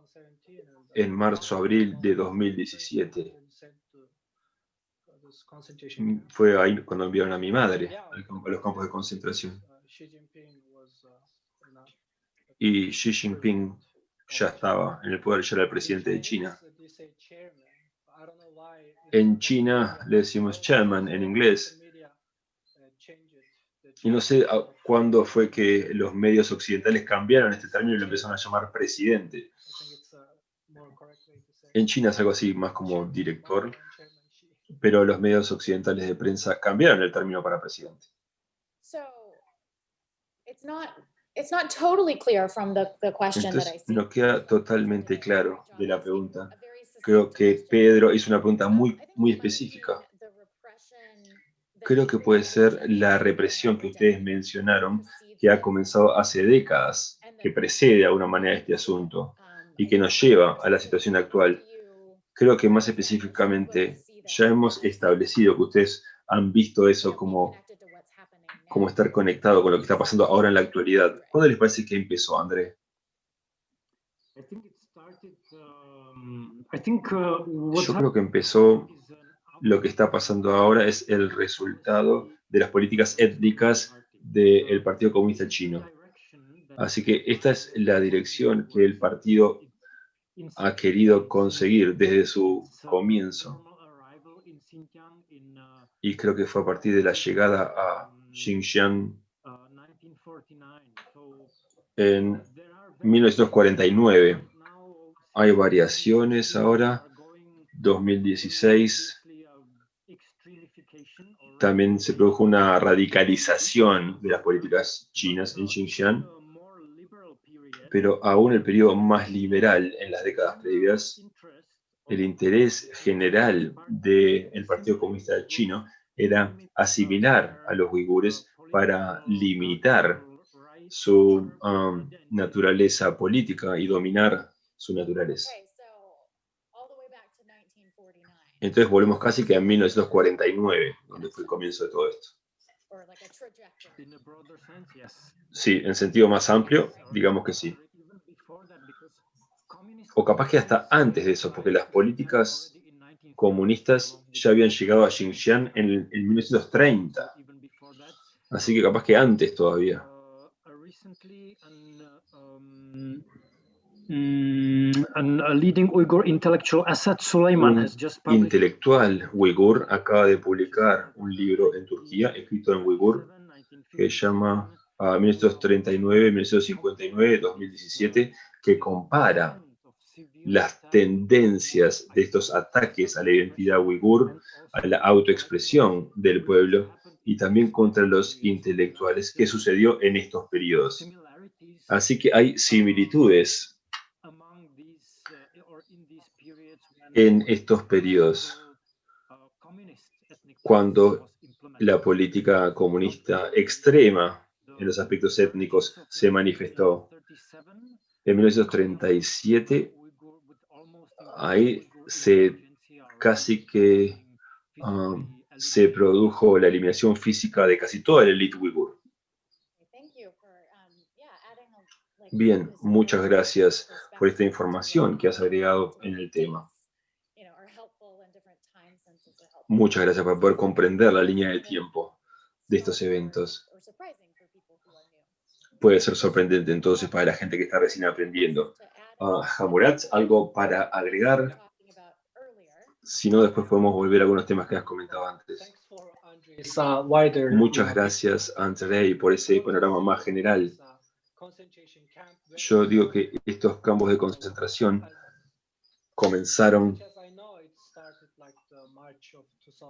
en marzo, abril de 2017, sent to, uh, this concentration mm, camp. fue ahí cuando enviaron a mi madre a los campos de concentración. Y Xi Jinping ya estaba en el poder, ya era el presidente de China. En China le decimos chairman en inglés. Y no sé cuándo fue que los medios occidentales cambiaron este término y lo empezaron a llamar presidente. En China es algo así, más como director, pero los medios occidentales de prensa cambiaron el término para presidente. Entonces, no queda totalmente claro de la pregunta. Creo que. Pedro hizo una pregunta muy, muy específica. Creo que puede ser la represión que ustedes mencionaron, que ha comenzado hace décadas, que precede de alguna manera este asunto y que nos lleva a la situación actual. Creo que más específicamente ya hemos establecido que ustedes han visto eso como, como estar conectado con lo que está pasando ahora en la actualidad. ¿Cuándo les parece que empezó, André? Um, uh, Yo creo que empezó lo que está pasando ahora es el resultado de las políticas étnicas del Partido Comunista Chino. Así que esta es la dirección que el partido ha querido conseguir desde su comienzo. Y creo que fue a partir de la llegada a Xinjiang en 1949. Hay variaciones ahora. 2016 también se produjo una radicalización de las políticas chinas en Xinjiang, pero aún el periodo más liberal en las décadas previas, el interés general del Partido Comunista Chino era asimilar a los uigures para limitar su um, naturaleza política y dominar su naturaleza. Okay, so all the way back to 1949, Entonces volvemos casi que a 1949, donde fue el comienzo de todo esto. Sí, en sentido más amplio, digamos que sí. O capaz que hasta antes de eso, porque las políticas comunistas ya habían llegado a Xinjiang en, el- en 1930. Así que capaz que antes todavía. a Un intelectual uigur acaba de publicar un libro en Turquía, escrito en uigur, que se llama ah, 1939, 1959, 2017, que compara las tendencias de estos ataques a la identidad uigur, a la autoexpresión del pueblo y también contra los intelectuales que sucedió en estos periodos. Así que hay similitudes en estos periodos cuando la política comunista extrema en los aspectos étnicos se manifestó. En 1937, ahí se casi que um, se produjo la eliminación física de casi toda la élite uigur. Bien, muchas gracias por esta información que has agregado en el tema. Muchas gracias por poder comprender la línea de tiempo de estos eventos. Puede ser sorprendente entonces para la gente que está recién aprendiendo. Ah, Hamurat, ¿algo para agregar? Si no, después podemos volver a algunos temas que has comentado antes. Uh. Muchas uh, gracias, Andrei, por ese panorama más general. uh, Yo digo que estos campos de concentración comenzaron,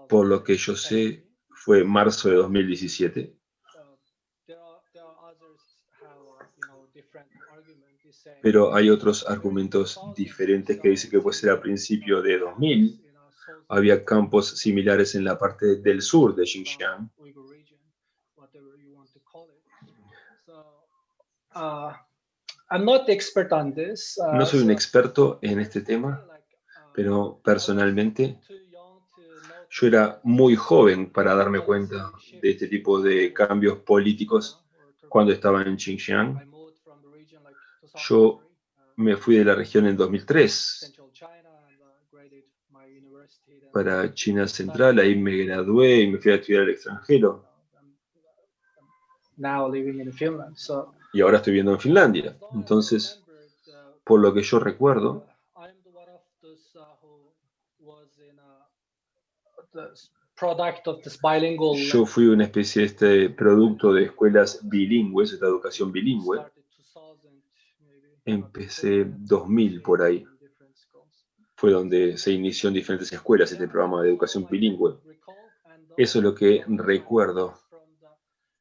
por lo que yo sé, 2017. fue marzo de 2017, pero hay otros argumentos diferentes que dicen que puede ser a principio de 2000. you know, South Había campos similares en la parte del sur de Xinjiang. So, uh, No soy un experto en este tema, pero personalmente yo era muy joven para darme cuenta de este tipo de cambios políticos cuando estaba en Xinjiang. I moved from the region like Yo 2003, Me fui de la región en 2003 Central China and uh, graded my university then. para China Central, ahí me gradué y me fui a estudiar al extranjero. Y ahora estoy viviendo en Finlandia. Entonces, por lo que yo recuerdo, yo fui una especie de este producto de escuelas bilingües, esta educación bilingüe. Started 2000 maybe, Empecé 2000 por ahí. Fue donde se inició en diferentes escuelas este programa de educación bilingüe. Eso es lo que recuerdo.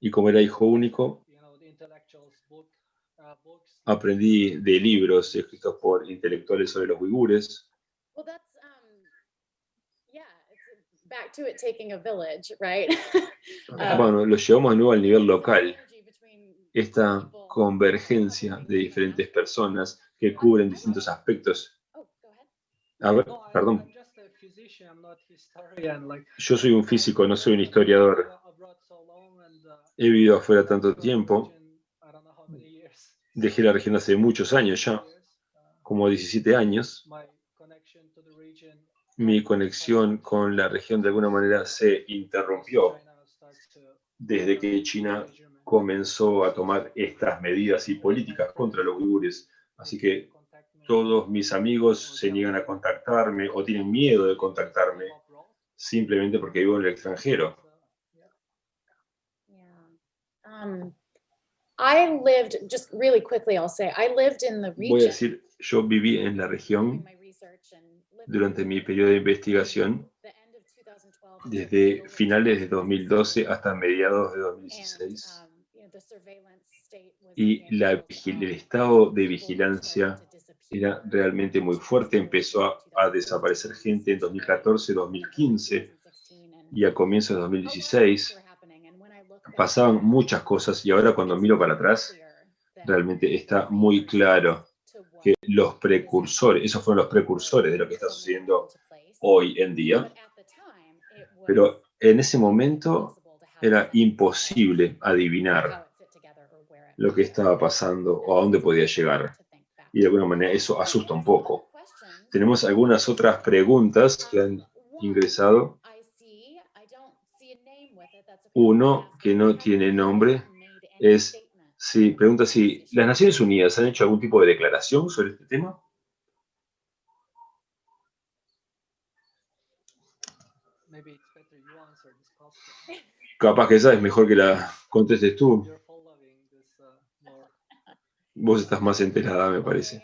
Y como era hijo único, aprendí de libros escritos por intelectuales sobre los uigures. Bueno, lo llevamos de nuevo al nivel local. Esta. Convergencia de diferentes personas que cubren distintos aspectos. A ver, perdón, yo soy un físico, no soy un historiador. He vivido afuera tanto tiempo, dejé la región hace muchos años ya, como 17 años. Mi conexión con la región de alguna manera se interrumpió desde que China. Comenzó a tomar estas medidas y políticas contra los uigures. Así que todos mis amigos se niegan a contactarme o tienen miedo de contactarme simplemente porque vivo en el extranjero. Um, Voy a decir, yo viví en la región durante mi periodo de investigación the end of 2012 desde finales de 2016. 2012 hasta mediados de And, 2016 y la el estado de vigilancia era realmente muy fuerte, empezó a, a desaparecer gente en 2014, 2015 y a comienzos de 2016 pasaban muchas cosas y ahora cuando miro para atrás realmente está muy claro que los precursores, esos fueron los precursores de lo que está sucediendo hoy en día, pero en ese momento era imposible adivinar lo que estaba pasando o a dónde podía llegar. Y de alguna manera eso asusta un poco. Tenemos algunas otras preguntas que han ingresado. Uno que no tiene nombre es si pregunta si las Naciones Unidas han hecho algún tipo de declaración sobre este tema. Capaz que esa es mejor que la contestes tú. You're following this uh, more. Vos estás más enterada, me parece.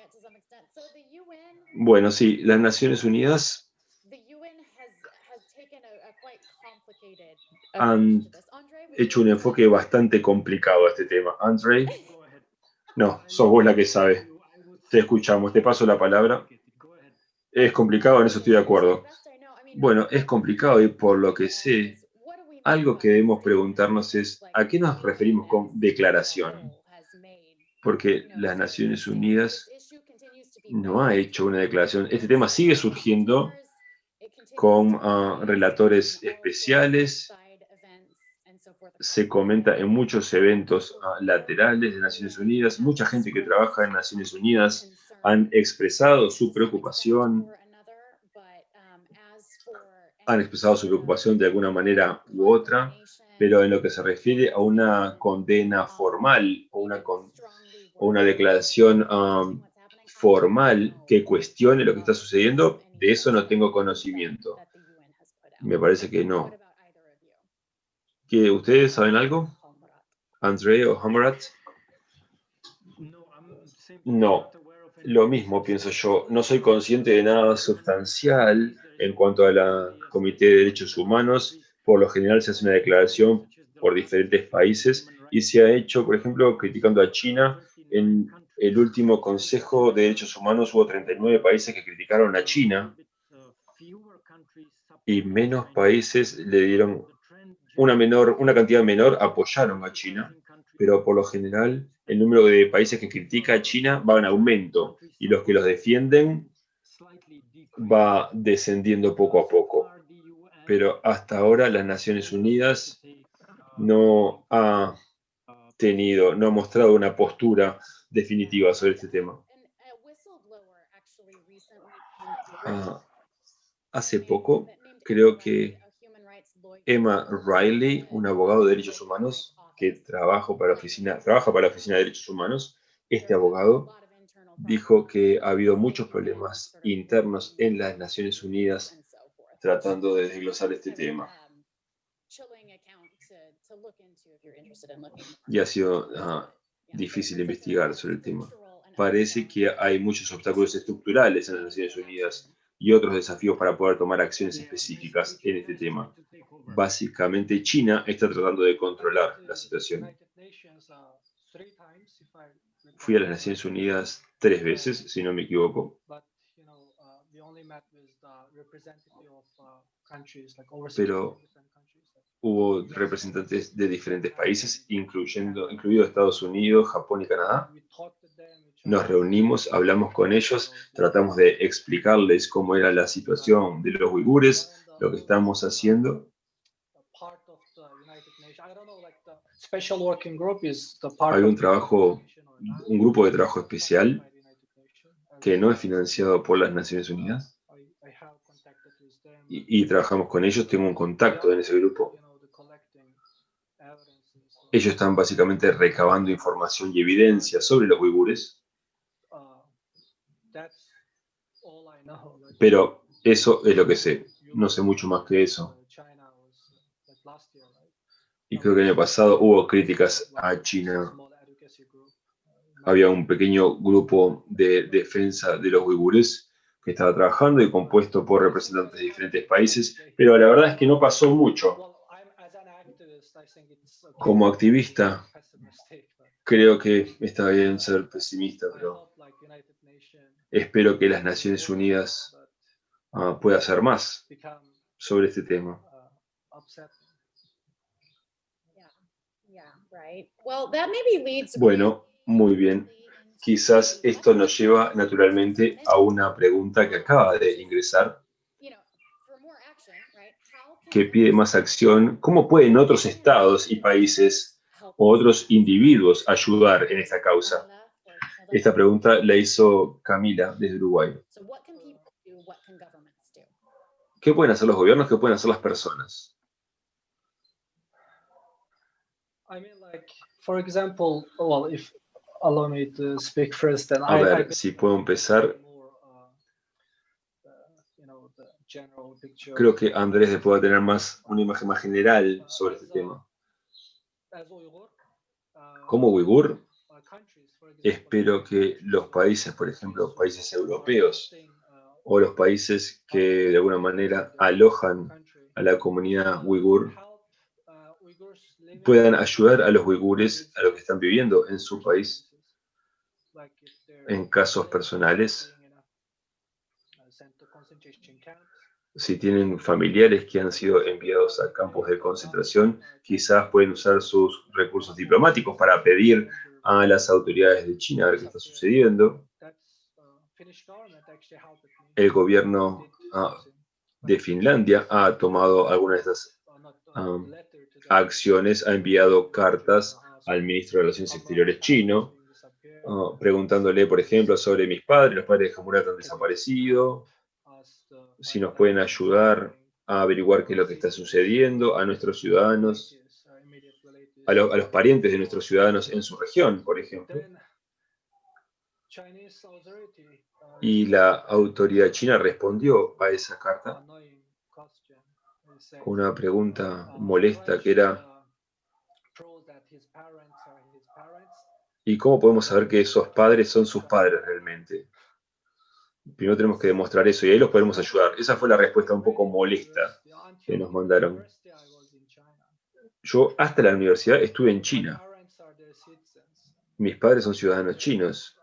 Bueno, sí, las Naciones Unidas han hecho un enfoque bastante complicado a este tema. Andre, Go ahead. no, sos vos la que sabe. Te escuchamos, te paso la palabra. Es complicado, en eso estoy de acuerdo. Bueno, es complicado y por lo que sé, algo que debemos preguntarnos es, ¿a qué nos referimos con declaración? Porque las Naciones Unidas no ha hecho una declaración. Este tema sigue surgiendo con ah, relatores especiales. Se comenta en muchos eventos ah, laterales de Naciones Unidas. Mucha gente que trabaja en Naciones Unidas han expresado su preocupación, han expresado su preocupación de alguna manera u otra, pero en lo que se refiere a una condena formal o una, con- una declaración um, formal que cuestione lo que está sucediendo, de eso no tengo conocimiento. Me parece que no. ¿Que ¿Ustedes saben algo? André o Hamarat? No, Lo mismo pienso yo. No soy consciente de nada sustancial en cuanto a la Comité de Derechos Humanos. Por lo general se hace una declaración por diferentes países y se ha hecho, por ejemplo, criticando a China. En el último Consejo de Derechos Humanos hubo 39 países que criticaron a China y menos países le dieron una menor, una cantidad menor apoyaron a China, pero por lo general el número de países que critica a China va en aumento y los que los defienden va descendiendo poco a poco. Pero hasta ahora las Naciones Unidas no ha tenido, no ha mostrado una postura definitiva sobre este tema. Ah, hace poco, creo que Emma Riley, un abogado de derechos humanos que trabaja para la oficina, trabaja para la Oficina de Derechos Humanos, este abogado dijo que ha habido muchos problemas internos en las Naciones Unidas tratando de desglosar este tema. Y ha sido ah, difícil investigar sobre el tema. Parece que hay muchos obstáculos estructurales en las Naciones Unidas y otros desafíos para poder tomar acciones específicas en este tema. Básicamente, China está tratando de controlar la situación. Fui a las Naciones Unidas tres veces, si no me equivoco, pero hubo representantes de diferentes países, incluyendo, incluido Estados Unidos, Japón y Canadá. Nos reunimos, hablamos con ellos, tratamos de explicarles cómo era la situación de los uigures, lo que estamos haciendo. Hay un trabajo, un grupo de trabajo especial que no es financiado por las Naciones Unidas y, y trabajamos con ellos, tengo un contacto en ese grupo. Ellos están básicamente recabando información y evidencia sobre los uigures, pero eso es lo que sé. No sé mucho más que eso. Y creo que el año pasado hubo críticas a China. Había un pequeño grupo de defensa de los uigures que estaba trabajando y compuesto por representantes de diferentes países, pero la verdad es que no pasó mucho. Como activista, creo que está bien ser pesimista, pero espero que las Naciones Unidas uh, pueda hacer más sobre este tema. Bueno, muy bien. Quizás esto nos lleva naturalmente a una pregunta que acaba de ingresar, que pide más acción. ¿Cómo pueden otros estados y países o otros individuos ayudar en esta causa? Esta pregunta la hizo Camila desde Uruguay. ¿Qué pueden hacer los gobiernos? ¿Qué pueden hacer las personas? A ver, si puedo empezar. Creo que Andrés pueda tener más una imagen más general sobre este tema. Como uigur, espero que los países, por ejemplo, países europeos o los países que de alguna manera alojan a la comunidad uigur, puedan ayudar a los uigures a lo que están viviendo en su país en casos personales. Si tienen familiares que han sido enviados a campos de concentración, quizás pueden usar sus recursos diplomáticos para pedir a las autoridades de China a ver qué está sucediendo. El gobierno ah, de Finlandia ha tomado algunas de estas um, acciones, ha enviado cartas al ministro de Relaciones Exteriores chino, preguntándole, por ejemplo, sobre mis padres, los padres de Hamurat han desaparecido, si nos pueden ayudar a averiguar qué es lo que está sucediendo a nuestros ciudadanos, a, a los parientes de nuestros ciudadanos en su región, por ejemplo. Y la autoridad china respondió a esa carta con una pregunta molesta que era ¿Y cómo podemos saber que esos padres son sus padres realmente? Primero tenemos que demostrar eso y ahí los podemos ayudar. Esa fue la respuesta un poco molesta que nos mandaron. Yo hasta la universidad estuve en China. Mis padres son ciudadanos chinos.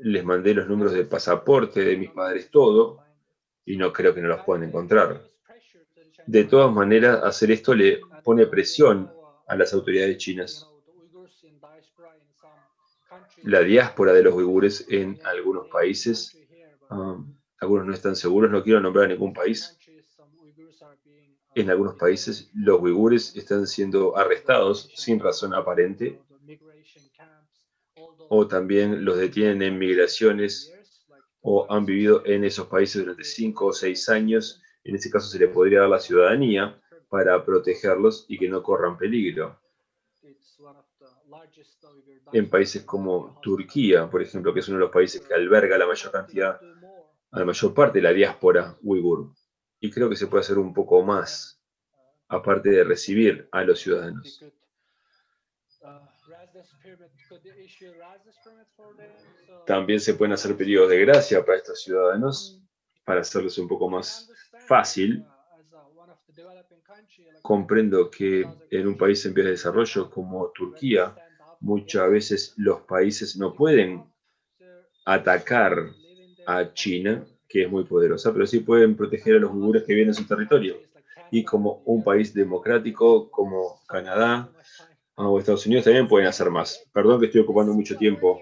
Les mandé los números de pasaporte de mis padres, todo, y no creo que no los puedan encontrar. De todas maneras, hacer esto le pone presión a las autoridades chinas la diáspora de los uigures en algunos países. Um, algunos no están seguros, no quiero nombrar ningún país. En algunos países los uigures están siendo arrestados sin razón aparente o también los detienen en migraciones o han vivido en esos países durante cinco o seis años. En ese caso se les podría dar la ciudadanía para protegerlos y que no corran peligro en países como Turquía, por ejemplo, que es uno de los países que alberga la mayor cantidad, la mayor parte de la diáspora uigur. Y creo que se puede hacer un poco más, aparte de recibir a los ciudadanos. También se pueden hacer pedidos de gracia para estos ciudadanos, para hacerles un poco más fácil. Comprendo que en un país en vías de desarrollo como Turquía, muchas veces los países no pueden atacar a China, que es muy poderosa, pero sí pueden proteger a los uigures que vienen a su territorio. Y como un país democrático como Canadá o Estados Unidos también pueden hacer más. Perdón que estoy ocupando mucho tiempo.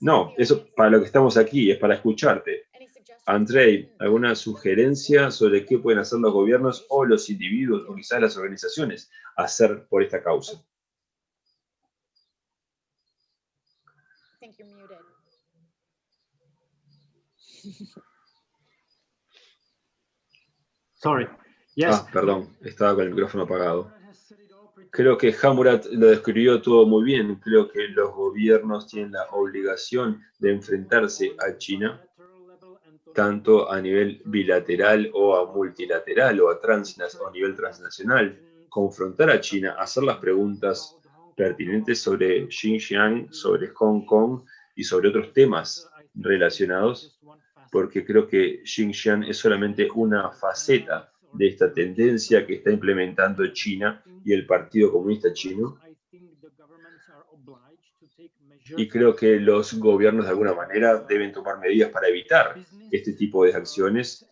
No, eso para lo que estamos aquí, es para escucharte. Andrei, ¿alguna sugerencia sobre qué pueden hacer los gobiernos o los individuos o quizás las organizaciones hacer por esta causa? Sorry. Ah, perdón, estaba con el micrófono apagado. Creo que Hamurat lo describió todo muy bien. Creo que los gobiernos tienen la obligación de enfrentarse a China, tanto a nivel bilateral o a multilateral o a, o a nivel transnacional. Confrontar a China, hacer las preguntas pertinentes sobre Xinjiang, sobre Hong Kong y sobre otros temas relacionados porque creo que Xinjiang es solamente una faceta de esta tendencia que está implementando China y el Partido Comunista Chino. Y creo que los gobiernos de alguna manera deben tomar medidas para evitar este tipo de acciones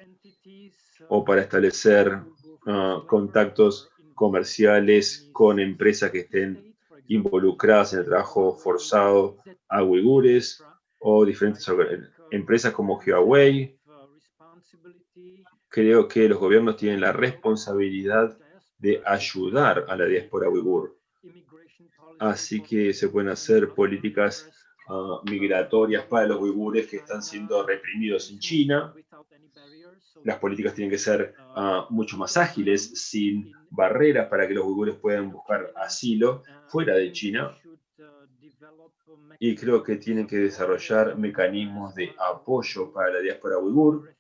o para establecer ah, contactos comerciales con empresas que estén involucradas en el trabajo forzado a uigures o diferentes empresas como Huawei. Creo que los gobiernos tienen la responsabilidad de ayudar a la diáspora uigur. Así que se pueden hacer políticas ah, migratorias para los uigures que están siendo reprimidos en China. Las políticas tienen que ser ah, mucho más ágiles, sin barreras para que los uigures puedan buscar asilo fuera de China y creo que tienen que desarrollar mecanismos de apoyo para la diáspora uigur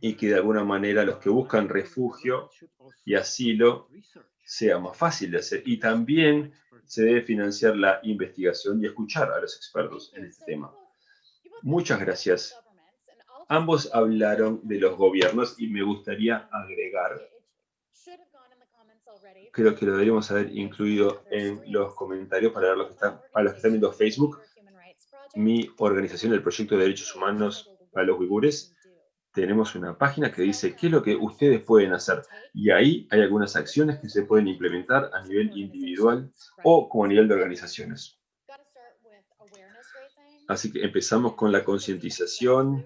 y que de alguna manera los que buscan refugio y asilo sea más fácil de hacer. Y también se debe financiar la investigación y escuchar a los expertos en este tema. Muchas gracias. Ambos hablaron de los gobiernos y me gustaría agregar creo que lo deberíamos haber incluido en los comentarios para, los que están, los que están viendo Facebook. Mi organización, el Proyecto de Derechos Humanos para los Uigures, tenemos una página que dice qué es lo que ustedes pueden hacer. Y ahí hay algunas acciones que se pueden implementar a nivel individual o como a nivel de organizaciones. Así que empezamos con la concientización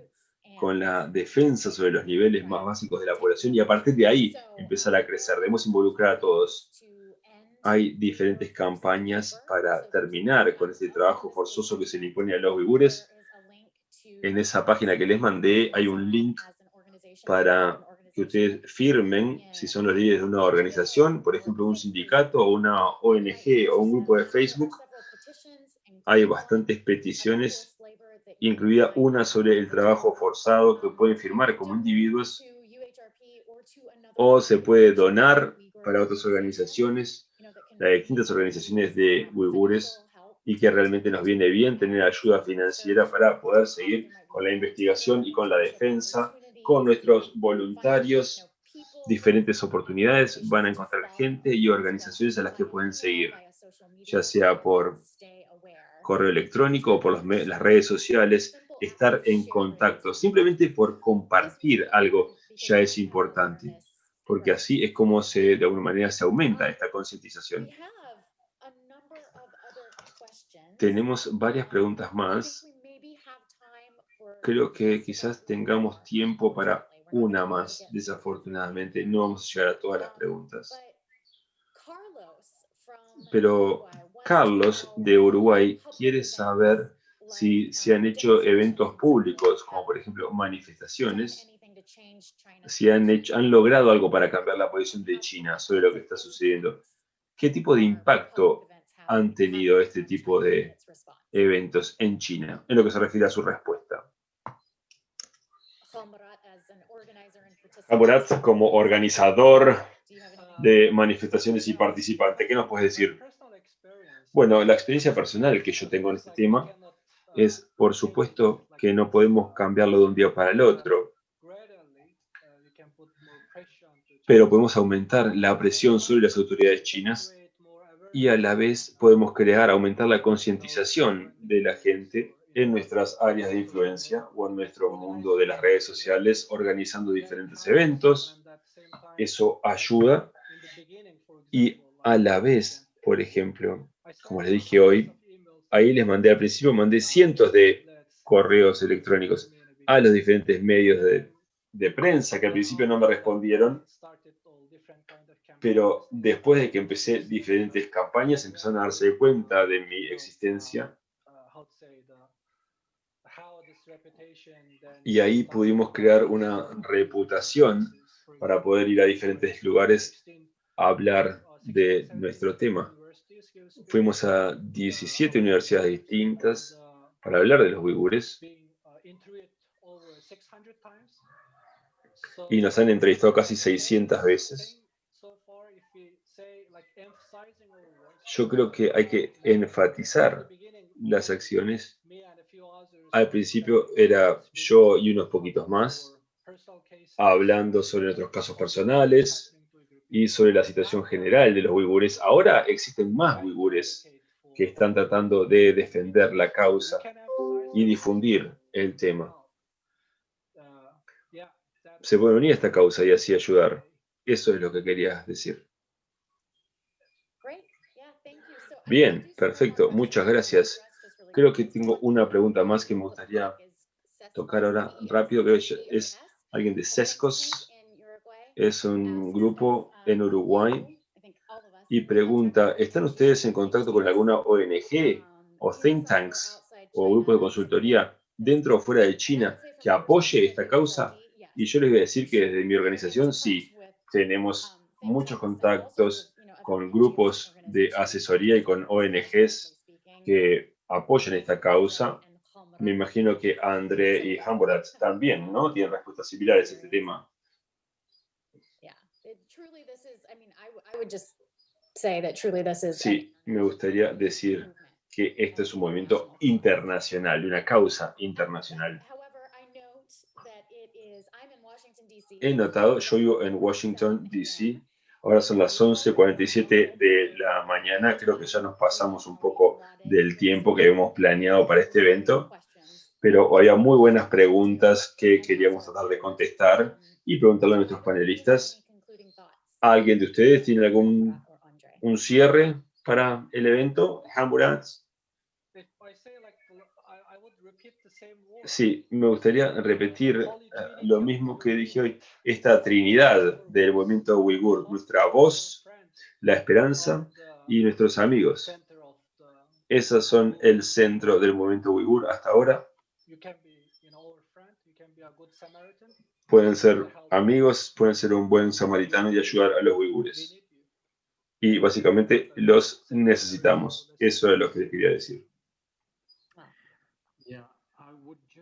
con la defensa sobre los niveles más básicos de la población y a partir de ahí empezar a crecer. Debemos involucrar a todos. Hay diferentes campañas para terminar con este trabajo forzoso que se le impone a los uigures. En esa página que les mandé hay un link para que ustedes firmen si son los líderes de una organización, por ejemplo, un sindicato o una ONG o un grupo de Facebook. Hay bastantes peticiones, incluida una sobre el trabajo forzado que pueden firmar como individuos o se puede donar para otras organizaciones, las distintas organizaciones de uigures y que realmente nos viene bien tener ayuda financiera para poder seguir con la investigación y con la defensa con nuestros voluntarios diferentes oportunidades, van a encontrar gente y organizaciones a las que pueden seguir, ya sea por correo electrónico o por las redes sociales, estar en contacto, simplemente por compartir algo ya es importante, porque así es como se, de alguna manera se aumenta esta concientización. Tenemos varias preguntas más creo que quizás tengamos tiempo para una más, desafortunadamente. No vamos a llegar a todas las preguntas. Pero Carlos de Uruguay quiere saber si se han hecho eventos públicos, como por ejemplo manifestaciones, si han, hecho, han logrado algo para cambiar la posición de China sobre lo que está sucediendo. ¿Qué tipo de impacto han tenido este tipo de eventos en China, en lo que se refiere a su respuesta? Amorat como organizador de manifestaciones y participante. ¿Qué nos puedes decir? Bueno, la experiencia personal que yo tengo en este tema es, por supuesto, que no podemos cambiarlo de un día para el otro, pero podemos aumentar la presión sobre las autoridades chinas y a la vez podemos crear, aumentar la concientización de la gente en nuestras áreas de influencia o en nuestro mundo de las redes sociales organizando diferentes eventos. Eso ayuda. Y a la vez, por ejemplo, como les dije hoy, ahí les mandé al principio, mandé cientos de correos electrónicos a los diferentes medios de, de prensa que al principio no me respondieron, pero después de que empecé diferentes campañas empezaron a darse cuenta de mi existencia y ahí pudimos crear una reputación para poder ir a diferentes lugares a hablar de nuestro tema. Fuimos a 17 universidades distintas para hablar de los uigures y nos han entrevistado casi 600 veces. Yo creo que hay que enfatizar las acciones al principio era yo y unos poquitos más, hablando sobre nuestros casos personales y sobre la situación general de los uigures. Ahora existen más uigures que están tratando de defender la causa y difundir el tema. Se puede unir a esta causa y así ayudar. Eso es lo que quería decir. Bien, perfecto. Muchas gracias. Creo que tengo una pregunta más que me gustaría tocar ahora rápido, es alguien de Sescos, es un grupo en Uruguay, y pregunta, ¿están ustedes en contacto con alguna ONG o think tanks o grupo de consultoría dentro o fuera de China que apoye esta causa? Y yo les voy a decir que desde mi organización sí, tenemos muchos contactos con grupos de asesoría y con ONGs que apoyan esta causa. Me imagino que André y Hamborat también, ¿no? Tienen respuestas similares a este tema. Sí, me gustaría decir que esto es un movimiento internacional, una causa internacional. He notado, yo vivo en Washington, D.C., Ahora son las 11.47 de la mañana, creo que ya nos pasamos un poco del tiempo que hemos planeado para este evento, pero había muy buenas preguntas que queríamos tratar de contestar y preguntarle a nuestros panelistas. ¿Alguien de ustedes tiene algún un cierre para el evento? Sí, me gustaría repetir eh, lo mismo que dije hoy, esta trinidad del movimiento uigur, nuestra voz, la esperanza y nuestros amigos. Esos son el centro del movimiento uigur hasta ahora. Pueden ser amigos, pueden ser un buen samaritano y ayudar a los uigures. Y básicamente los necesitamos. Eso es lo que les quería decir.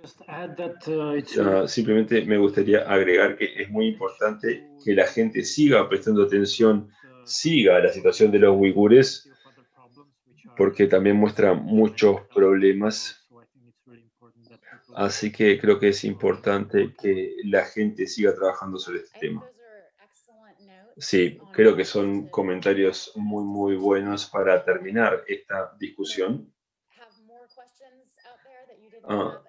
Uh, simplemente me gustaría agregar que es muy importante que la gente siga prestando atención, siga la situación de los uigures, porque también muestra muchos problemas. Así que creo que es importante que la gente siga trabajando sobre este tema. Sí, creo que son comentarios muy, muy buenos para terminar esta discusión. Ah,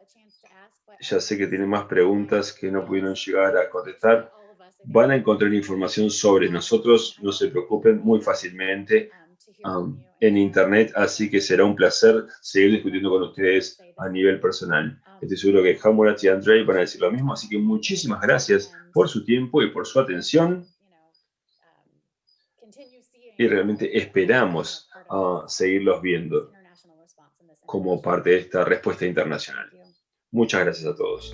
ya sé que tienen más preguntas que no pudieron llegar a contestar. Van a encontrar información sobre nosotros, no se preocupen, muy fácilmente um, en Internet, así que será un placer seguir discutiendo con ustedes a nivel personal. Estoy seguro que Hamurat y Andrei van a decir lo mismo, así que muchísimas gracias por su tiempo y por su atención. Y realmente esperamos uh, seguirlos viendo como parte de esta respuesta internacional. Muchas gracias a todos.